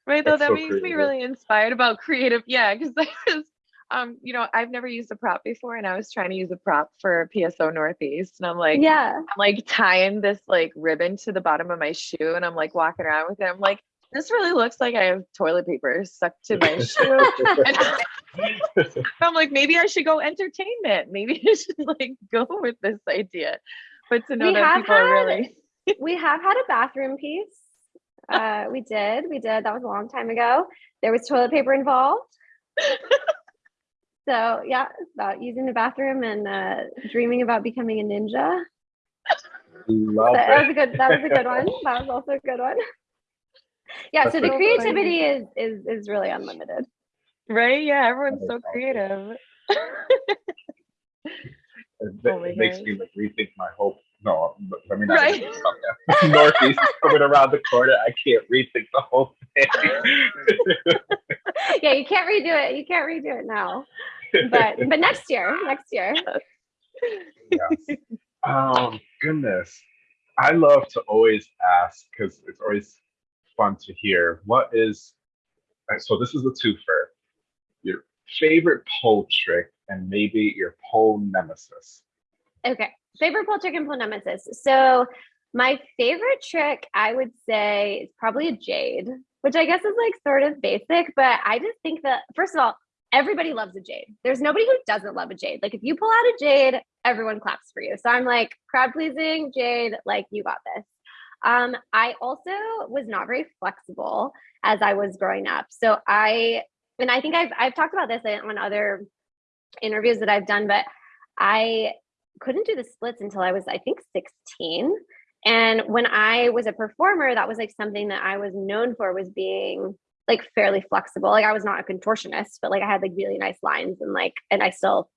Right though, That's that so makes me really inspired about creative. Yeah, because I was, um, you know, I've never used a prop before, and I was trying to use a prop for PSO Northeast, and I'm like, yeah. I'm like tying this like ribbon to the bottom of my shoe, and I'm like walking around with it. I'm like, this really looks like I have toilet paper stuck to my shoe. I'm like, maybe I should go entertainment. Maybe I should like go with this idea. But to know We that have people are really We have had a bathroom piece. Uh, we did. We did. That was a long time ago. There was toilet paper involved. So yeah, it's about using the bathroom and uh, dreaming about becoming a ninja. Love that, that was a good. That was a good one. That was also a good one. Yeah. That's so the so funny. creativity is is is really unlimited. right. Yeah, everyone's so creative. It, Oh it makes me like rethink my whole. No, but let me not Right. even. Northeast is coming around the corner. I can't rethink the whole thing. yeah, you can't redo it. You can't redo it now. But but next year, next year. yes. Um, goodness. I love to always ask because it's always fun to hear what is. uh, So this is a twofer. Your favorite pole trick and maybe your pole nemesis. Okay. Favorite pole trick and pole nemesis. So my favorite trick, I would say, is probably a jade, which I guess is like sort of basic, but I just think that first of all, everybody loves a jade. There's nobody who doesn't love a jade. Like if you pull out a jade, everyone claps for you. So I'm like crowd pleasing, jade, like you got this. Um, I also was not very flexible as I was growing up. So I, and I think I've I've talked about this on other interviews that I've done, but I couldn't do the splits until I was, I think, 16. And when I was a performer, that was like something that I was known for was being like fairly flexible. Like I was not a contortionist, but like I had like really nice lines and like, and I still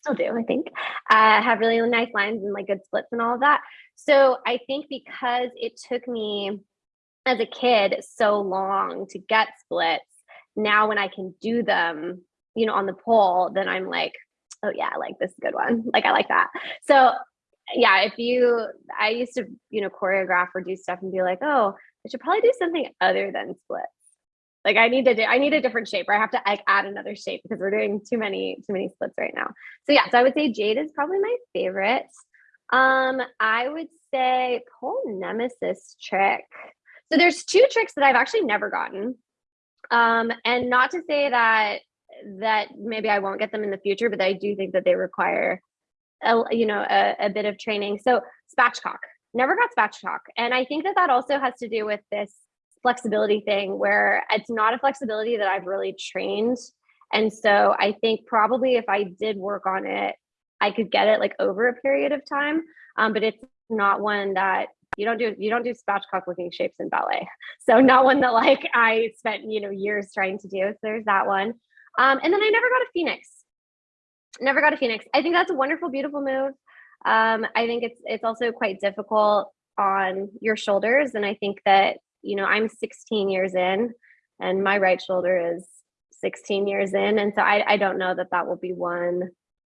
still do, I think, uh, have really nice lines and like good splits and all of that. So I think because it took me as a kid so long to get splits, now when I can do them, you know, on the pole, then I'm like, oh yeah, like this is a good one. Like I like that. So yeah, if you, I used to, you know, choreograph or do stuff and be like, oh, I should probably do something other than splits. Like I need to do, I need a different shape or I have to like add another shape because we're doing too many, too many splits right now. So yeah, so I would say Jade is probably my favorite. Um, I would say pole nemesis trick. So there's two tricks that I've actually never gotten. Um, and not to say that that maybe I won't get them in the future, but I do think that they require a, you know a, a bit of training. So spatchcock, never got spatchcock, and I think that that also has to do with this flexibility thing where it's not a flexibility that I've really trained, and so I think probably if I did work on it, I could get it like over a period of time. Um, but it's not one that you don't do you don't do spatchcock looking shapes in ballet. So not one that like i spent you know years trying to do. So there's that one. Um, and then i never got a phoenix. Never got a phoenix. I think that's a wonderful beautiful move. Um, i think it's it's also quite difficult on your shoulders. And i think that you know i'm 16 years in and my right shoulder is 16 years in and so i, I don't know that that will be one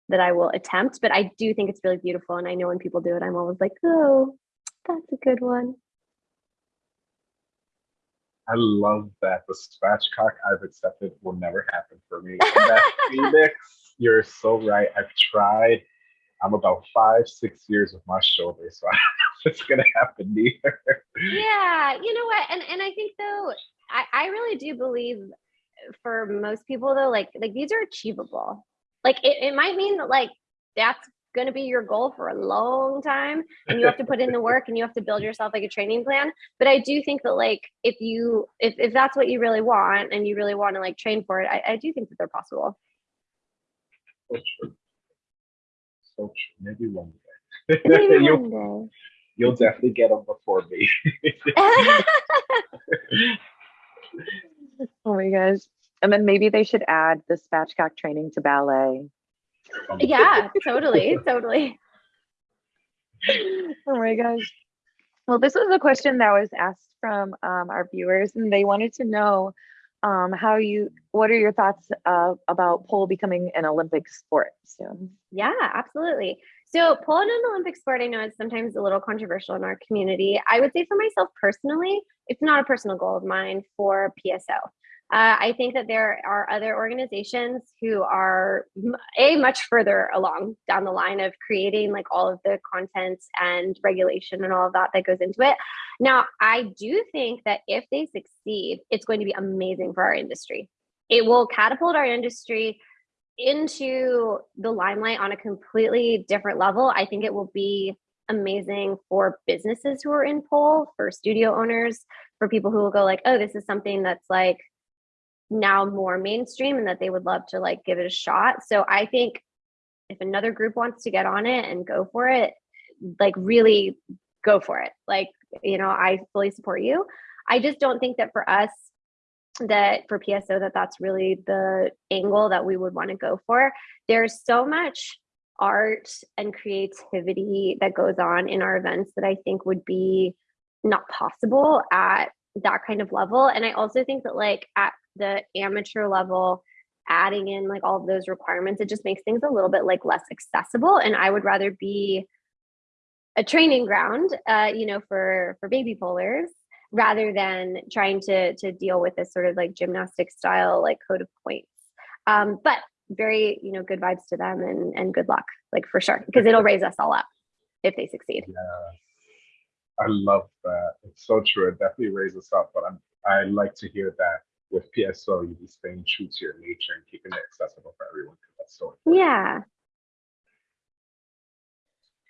that i will attempt but i do think it's really beautiful and i know when people do it i'm always like oh that's a good one. I love that the spatchcock I've accepted will never happen for me. Phoenix, you're so right. I've tried. I'm about five, six years with my shoulder, so I don't know if it's gonna happen either. Yeah, you know what? And and I think though, I, I really do believe for most people though, like like these are achievable. Like it, it might mean that like that's going to be your goal for a long time and you have to put in the work and you have to build yourself like a training plan but i do think that like if you if, if that's what you really want and you really want to like train for it I, I do think that they're possible So true. So true. Maybe one Maybe you'll, one you'll definitely get them before me. day. Oh my gosh. And then maybe they should add the spatchcock training to ballet. yeah, totally, totally. Oh my gosh. Well, this was a question that was asked from um, our viewers, and they wanted to know um, how you, what are your thoughts uh, about pole becoming an Olympic sport soon? Yeah, absolutely. So pole in an Olympic sport, I know is sometimes a little controversial in our community. I would say for myself personally, it's not a personal goal of mine for PSO. Uh, I think that there are other organizations who are a much further along down the line of creating like all of the content and regulation and all of that that goes into it. Now, I do think that if they succeed, it's going to be amazing for our industry. It will catapult our industry into the limelight on a completely different level. I think it will be amazing for businesses who are in pole, for studio owners, for people who will go like, oh, this is something that's like now more mainstream and that they would love to like give it a shot. So I think if another group wants to get on it and go for it, like really go for it. Like, you know, I fully support you. I just don't think that for us that for PSO that that's really the angle that we would want to go for. There's so much art and creativity that goes on in our events that I think would be not possible at that kind of level. And I also think that like at the amateur level adding in like all of those requirements it just makes things a little bit like less accessible and i would rather be a training ground uh, you know for for baby polers rather than trying to to deal with this sort of like gymnastic style like code of points. Um, but very you know good vibes to them and and good luck like for sure because it'll raise us all up if they succeed. Yeah. I love that. It's so true. It definitely raises us up but i'm i like to hear that with PSO, you be staying true to your nature and keeping it accessible for everyone. That's so important. yeah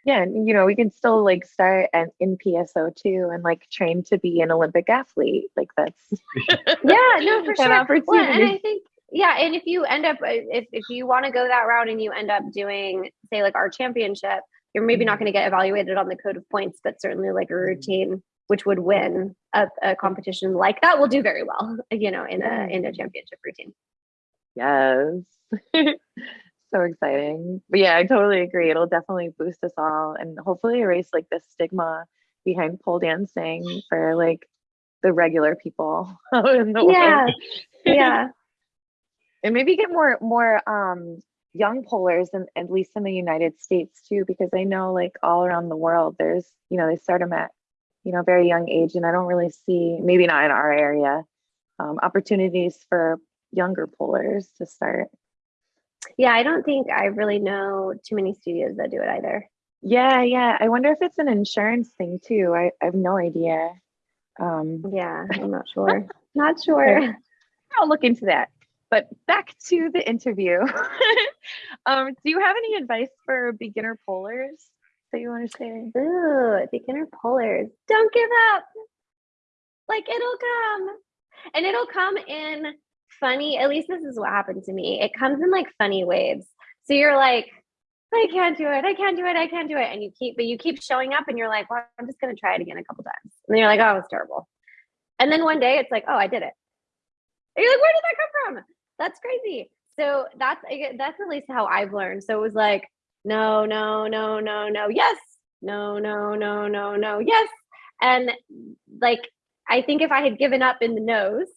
Yeah, and you know, we can still like start at, in PSO too and like train to be an Olympic athlete. Like that's yeah no for An sure. Well, and i think yeah and if you end up uh, if, if you want to go that route and you end up doing say like our championship you're maybe not going to get evaluated on the code of points but certainly like a routine which would win a, a competition like that will do very well you know in a in a championship routine. Yes. So exciting. But yeah, I totally agree. It'll definitely boost us all and hopefully erase like the stigma behind pole dancing for like the regular people in the yeah world. yeah and maybe get more more um young polers and at least in the united states too because i know like all around the world there's you know they start them at you know very young age and i don't really see maybe not in our area um, opportunities for younger polers to start yeah i don't think i really know too many studios that do it either. Yeah yeah. I wonder if it's an insurance thing too. I, I have no idea. Um yeah i'm not sure. Not sure. I'll look into that. But back to the interview. Um do you have any advice for beginner polers that you want to say? Ooh, beginner polers. Don't give up. Like it'll come. And it'll come in funny, at least this is what happened to me. It comes in like funny waves. So you're like, I can't do it. I can't do it. I can't do it. And you keep, but you keep showing up and you're like, well, I'm just going to try it again a couple times. And then you're like, oh, it's terrible. And then one day it's like, oh, I did it. And you're like, where did that come from? That's crazy. So that's, that's at least how I've learned. So it was like, no, no, no, no, no, yes, no, no, no, no, no, yes. And like, I think if I had given up in the no's,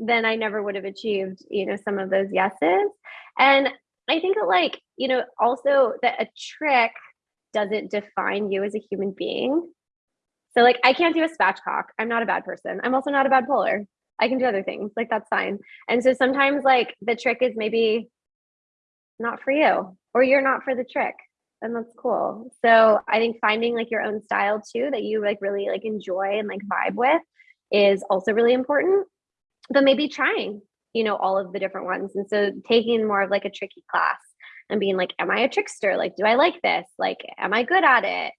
then I never would have achieved, you know, some of those yeses. And I think that, like, you know, also that a trick doesn't define you as a human being. So, like, I can't do a spatchcock. I'm not a bad person. I'm also not a bad puller. I can do other things. Like, that's fine. And so sometimes, like, the trick is maybe not for you or you're not for the trick and that's cool so i think finding like your own style too that you like really like enjoy and like vibe with is also really important but maybe trying you know all of the different ones. And so taking more of like a tricky class and being like am i a trickster? Like do i like this? Like am i good at it?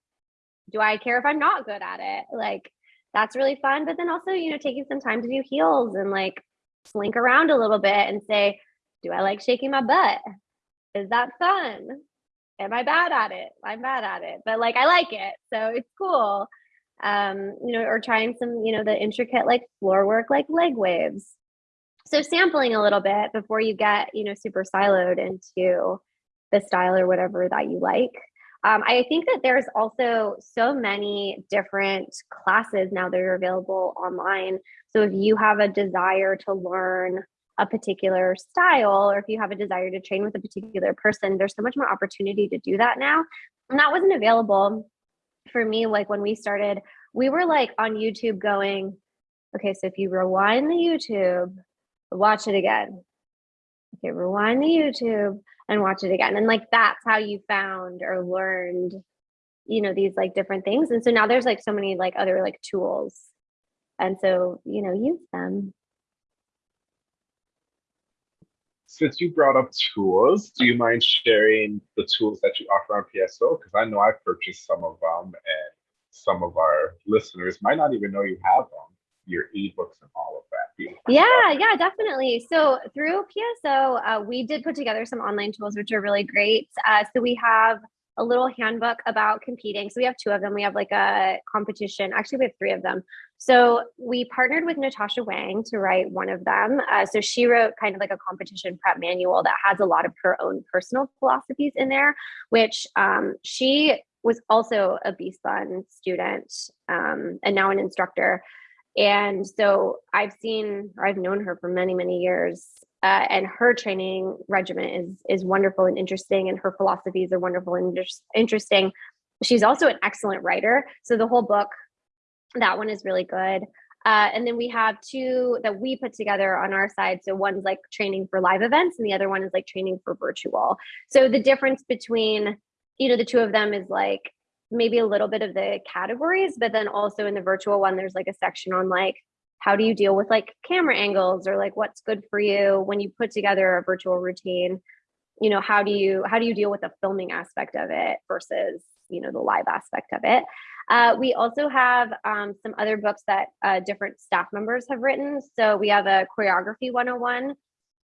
Do i care if i'm not good at it? Like that's really fun. But then also you know taking some time to do heels and like slink around a little bit and say do i like shaking my butt? Is that fun? Am I bad at it? I'm bad at it, but like I like it, so it's cool. Um, you know, or trying some, you know, the intricate like floor work, like leg waves. So sampling a little bit before you get, you know, super siloed into the style or whatever that you like. Um, I think that there's also so many different classes now that are available online. So if you have a desire to learn a particular style, or if you have a desire to train with a particular person, there's so much more opportunity to do that now. And that wasn't available for me. Like when we started, we were like on YouTube going, okay, so if you rewind the YouTube, watch it again. Okay, rewind the YouTube and watch it again. And like that's how you found or learned, you know, these like different things. And so now there's like so many like other like tools. And so, you know, use them. Since you brought up tools, do you mind sharing the tools that you offer on PSO? Because I know I've purchased some of them and some of our listeners might not even know you have them, your ebooks and all of that. Yeah, yeah, definitely. So through PSO, uh, we did put together some online tools, which are really great. Uh, so we have a little handbook about competing. So we have two of them. We have like a competition. Actually, we have three of them. So we partnered with Natasha Wang to write one of them. Uh, so she wrote kind of like a competition prep manual that has a lot of her own personal philosophies in there, which um, she was also a B Spun student um, and now an instructor. And so I've seen, or I've known her for many, many years. Uh, and her training regimen is is wonderful and interesting, and her philosophies are wonderful and interesting. She's also an excellent writer, so the whole book, that one is really good. Uh, and then we have two that we put together on our side. So one's like training for live events, and the other one is like training for virtual. So the difference between you know the two of them is like maybe a little bit of the categories, but then also in the virtual one, there's like a section on like how do you deal with like camera angles or like what's good for you when you put together a virtual routine? You know how do you how do you deal with the filming aspect of it versus you know the live aspect of it? Uh, we also have um, some other books that uh, different staff members have written. So we have a choreography 101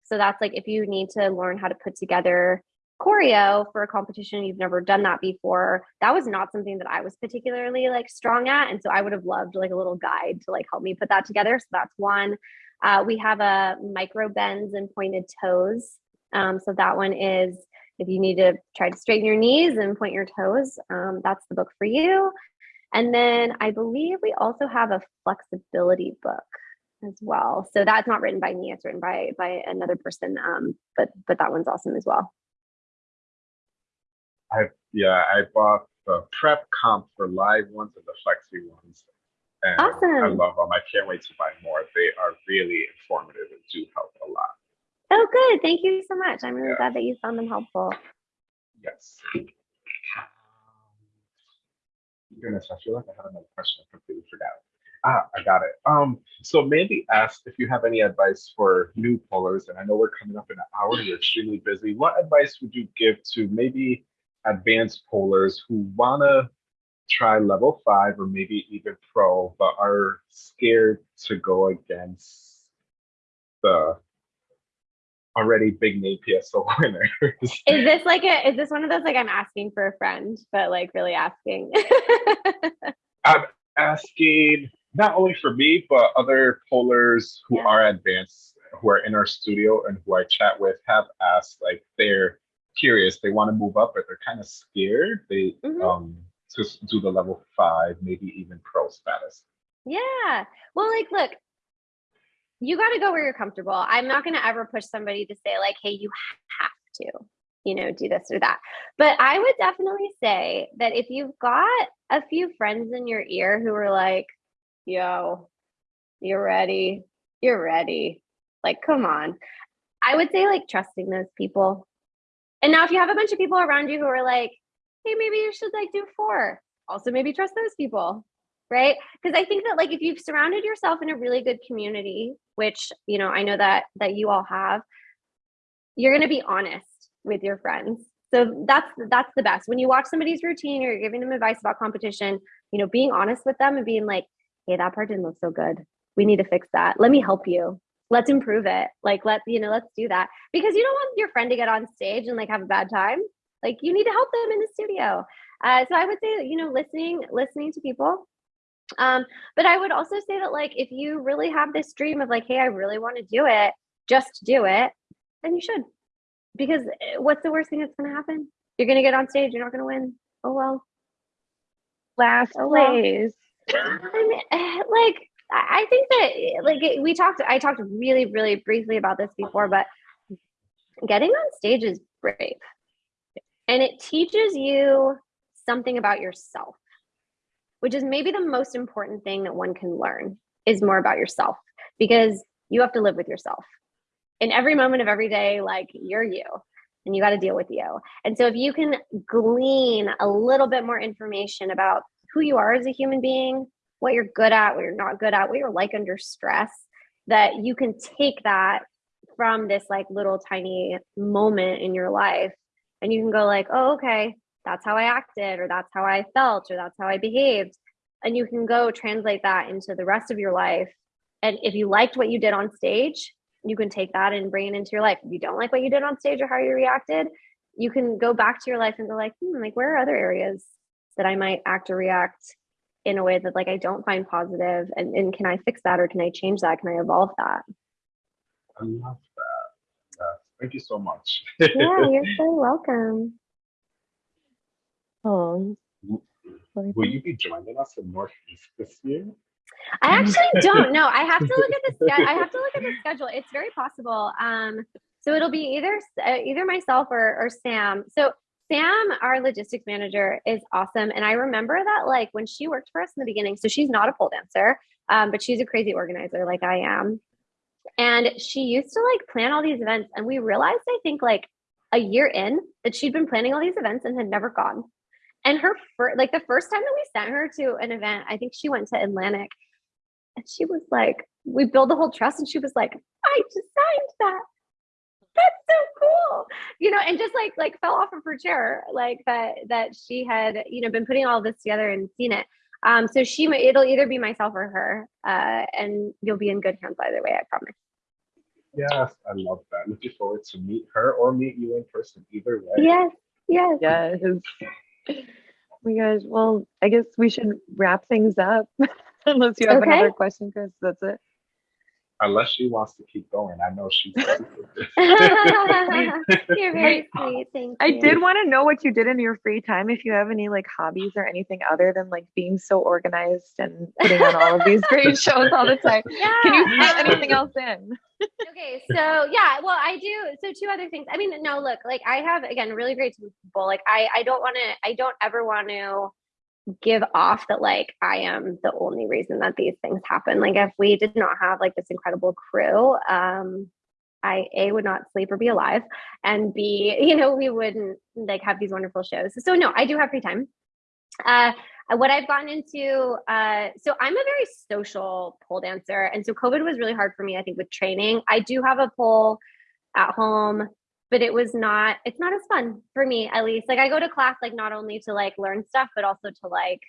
so that's like if you need to learn how to put together choreo for a competition you've never done that before that was not something that i was particularly like strong at and so i would have loved like a little guide to like help me put that together so that's one. Uh, we have a micro bends and pointed toes um, so that one is if you need to try to straighten your knees and point your toes um, that's the book for you. And then i believe we also have a flexibility book as well so that's not written by me it's written by by another person um, but but that one's awesome as well I yeah, I bought the prep comp for live ones and the flexi ones. And awesome. I love them. I can't wait to buy more. They are really informative and do help a lot. Oh, good. Thank you so much. I'm really yeah. glad that you found them helpful. Yes. Goodness, I feel like I had another question. I completely forgot. Ah, I got it. Um, so Mandy asked if you have any advice for new polers, and I know we're coming up in an hour. You're extremely busy. What advice would you give to maybe advanced polers who want to try level five or maybe even pro, but are scared to go against the already big name PSO winners. is this like a is this one of those like I'm asking for a friend, but like really asking? I'm asking not only for me, but other polers who yeah. are advanced, who are in our studio and who I chat with have asked like they're curious. They want to move up, but they're kind of scared. They mm-hmm. um to do the level five, maybe even pro status. Yeah. Well, like, look, you got to go where you're comfortable. I'm not going to ever push somebody to say like, "Hey, you have to." you know, do this or that. But I would definitely say that if you've got a few friends in your ear who are like, yo, you're ready, you're ready, like, come on. I would say, like, trusting those people. And now if you have a bunch of people around you who are like, hey, maybe you should like do four, also maybe trust those people. Right. Because I think that like if you've surrounded yourself in a really good community, which, you know, I know that that you all have, you're gonna be honest with your friends. So that's that's the best. When you watch somebody's routine or you're giving them advice about competition, you know, being honest with them and being like, hey, that part didn't look so good. We need to fix that. Let me help you let's improve it like let's you know let's do that because you don't want your friend to get on stage and like have a bad time Like you need to help them in the studio. Uh, so I would say, you know, listening, listening to people. Um, but I would also say that like if you really have this dream of like, hey, I really want to do it, just do it, then you should. Because eh, what's the worst thing that's gonna happen? You're gonna get on stage, you're not gonna win. Oh well. Last Oh, well. place. I mean, eh, like I think that like we talked. I talked really, really briefly about this before, but getting on stage is brave, and it teaches you something about yourself, which is maybe the most important thing that one can learn is more about yourself because you have to live with yourself in every moment of every day. Like you're you. And you got to deal with you. And so, if you can glean a little bit more information about who you are as a human being, what you're good at, what you're not good at, what you're like under stress, that you can take that from this like little tiny moment in your life and you can go like, "Oh, okay, that's how I acted or that's how I felt or that's how I behaved." And you can go translate that into the rest of your life. And if you liked what you did on stage, you can take that and bring it into your life. If you don't like what you did on stage or how you reacted, you can go back to your life and go like, hmm, like where are other areas that I might act or react in a way that like I don't find positive and, and can I fix that or can I change that? Can I evolve that? I love that. Yeah, thank you so much. Yeah, you're so welcome. Oh. Will you be joining us in Northeast this year? I actually don't know. I have to look at the sch- I have to look at the schedule. It's very possible. Um, so it'll be either uh, either myself or or Sam. So Sam, our logistics manager, is awesome, and I remember that like when she worked for us in the beginning. So she's not a pole dancer, um, but she's a crazy organizer like I am. And she used to like plan all these events, and we realized I think like a year in that she'd been planning all these events and had never gone. And her first, like the first time that we sent her to an event, I think she went to Atlantic and she was like, we built the whole truss, and she was like, I designed that. That's so cool. You know, and just like like fell off of her chair, like that that she had, you know, been putting all this together and seen it. Um, so she might it'll either be myself or her. Uh, and you'll be in good hands either way, I promise. Yes, I love that. Looking forward to meet her or meet you in person. Either way. Yes, yes. Yes. Oh my gosh. Well, I guess we should wrap things up. Unless you have Okay. another question, Chris. That's it. Unless she wants to keep going. I know she's super. You're very sweet. Thank I you. did want to know what you did in your free time. If you have any like hobbies or anything other than like being so organized and putting on all of these great shows all the time. Yeah. Can you fit um, anything else in? okay so yeah well i do so two other things i mean no look like i have again really great people like i i don't want to i don't ever want to give off that like i am the only reason that these things happen like if we did not have like this incredible crew um i a would not sleep or be alive and b you know we wouldn't like have these wonderful shows so no i do have free time uh what I've gotten into, uh, so I'm a very social pole dancer. And so COVID was really hard for me, I think, with training. I do have a pole at home, but it was not, it's not as fun for me, at least. Like I go to class, like not only to like learn stuff, but also to like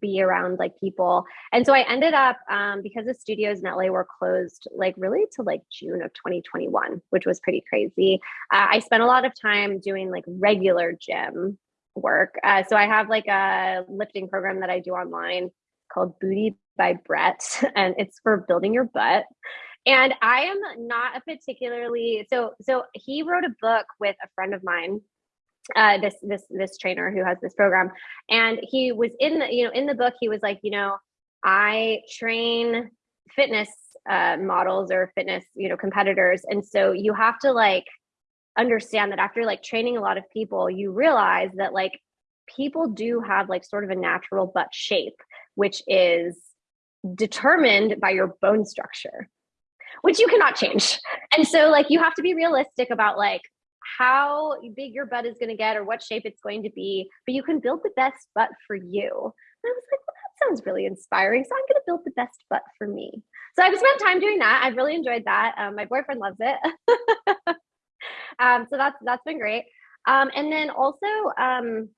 be around like people. And so I ended up, um, because the studios in LA were closed like really to like June of 2021, which was pretty crazy. Uh, I spent a lot of time doing like regular gym work. Uh, so I have like a lifting program that I do online called Booty by Bret, and it's for building your butt. And I am not a particularly so so he wrote a book with a friend of mine, uh, this this this trainer who has this program, and he was in the you know in the book he was like you know I train fitness uh, models or fitness you know competitors, and so you have to like understand that after like training a lot of people, you realize that like people do have like sort of a natural butt shape, which is determined by your bone structure, which you cannot change. And so like you have to be realistic about like how big your butt is going to get or what shape it's going to be, but you can build the best butt for you. And I was like, well, that sounds really inspiring. So I'm going to build the best butt for me. So I've spent time doing that. I've really enjoyed that. Um, my boyfriend loves it. um, so that's that's been great. Um, and then also, um,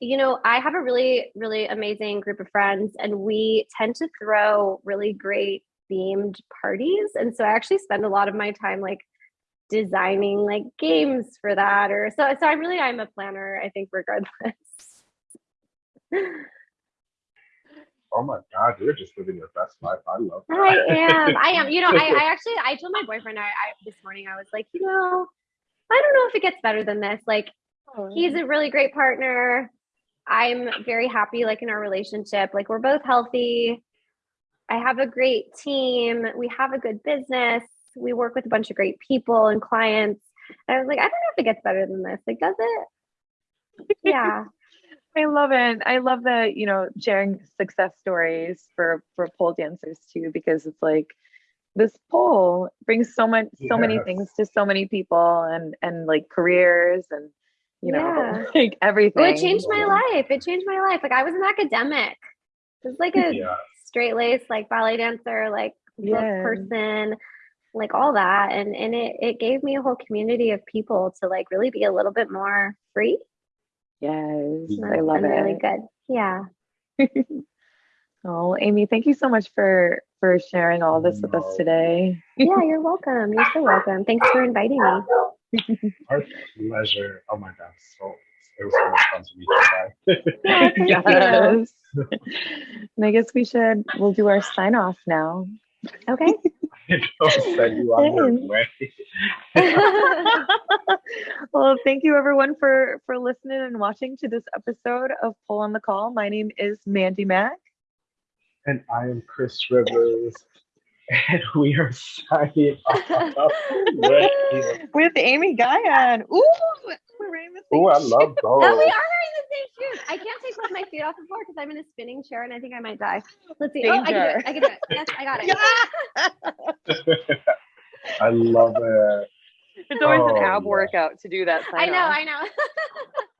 you know, I have a really really amazing group of friends, and we tend to throw really great themed parties. And so I actually spend a lot of my time like designing like games for that or so so I really I'm a planner, I think regardless. Oh my God, you're just living your best life. I love that. I am. I am. You know, I, I actually I told my boyfriend I, I this morning I was like, you know, I don't know if it gets better than this. Like he's a really great partner. I'm very happy like in our relationship. Like we're both healthy. I have a great team. We have a good business. We work with a bunch of great people and clients. And I was like, I don't know if it gets better than this. Like, does it? Yeah. I love it. I love that, you know, sharing success stories for for pole dancers too, because it's like this pole brings so much so many things to so many people and and like careers and you know Yeah. like everything. Well, it changed my life. It changed my life. Like I was an academic. I was like a Yeah. Straight laced like ballet dancer, like book Yeah. person, like all that. And and it it gave me a whole community of people to like really be a little bit more free. Yes, I love been it. really good. Yeah. Oh, Amy, thank you so much for for sharing all this with us today. Yeah, you're welcome. You're so welcome. Thanks for inviting me. Our pleasure. Oh my God. So it was so much fun to meet you guys. Yeah, thank you. yes. and I guess we should we'll do our sign off now. Okay. Send you on your way. well, thank you everyone for for listening and watching to this episode of Pull on the Call. My name is Mandy Mack. And I am Chris Rivers. And we are signing off. with- with Amy Guion. Ooh, we're wearing the same Oh, I shoes. love Oh, we are wearing the same shoes. I can't take both my feet off the floor because I'm in a spinning chair and I think I might die. Let's see. Oh, I can do it. I can do it. Yes, I got it. I love it. It's always an Oh, ab yeah. workout to do that. I know, off. I know.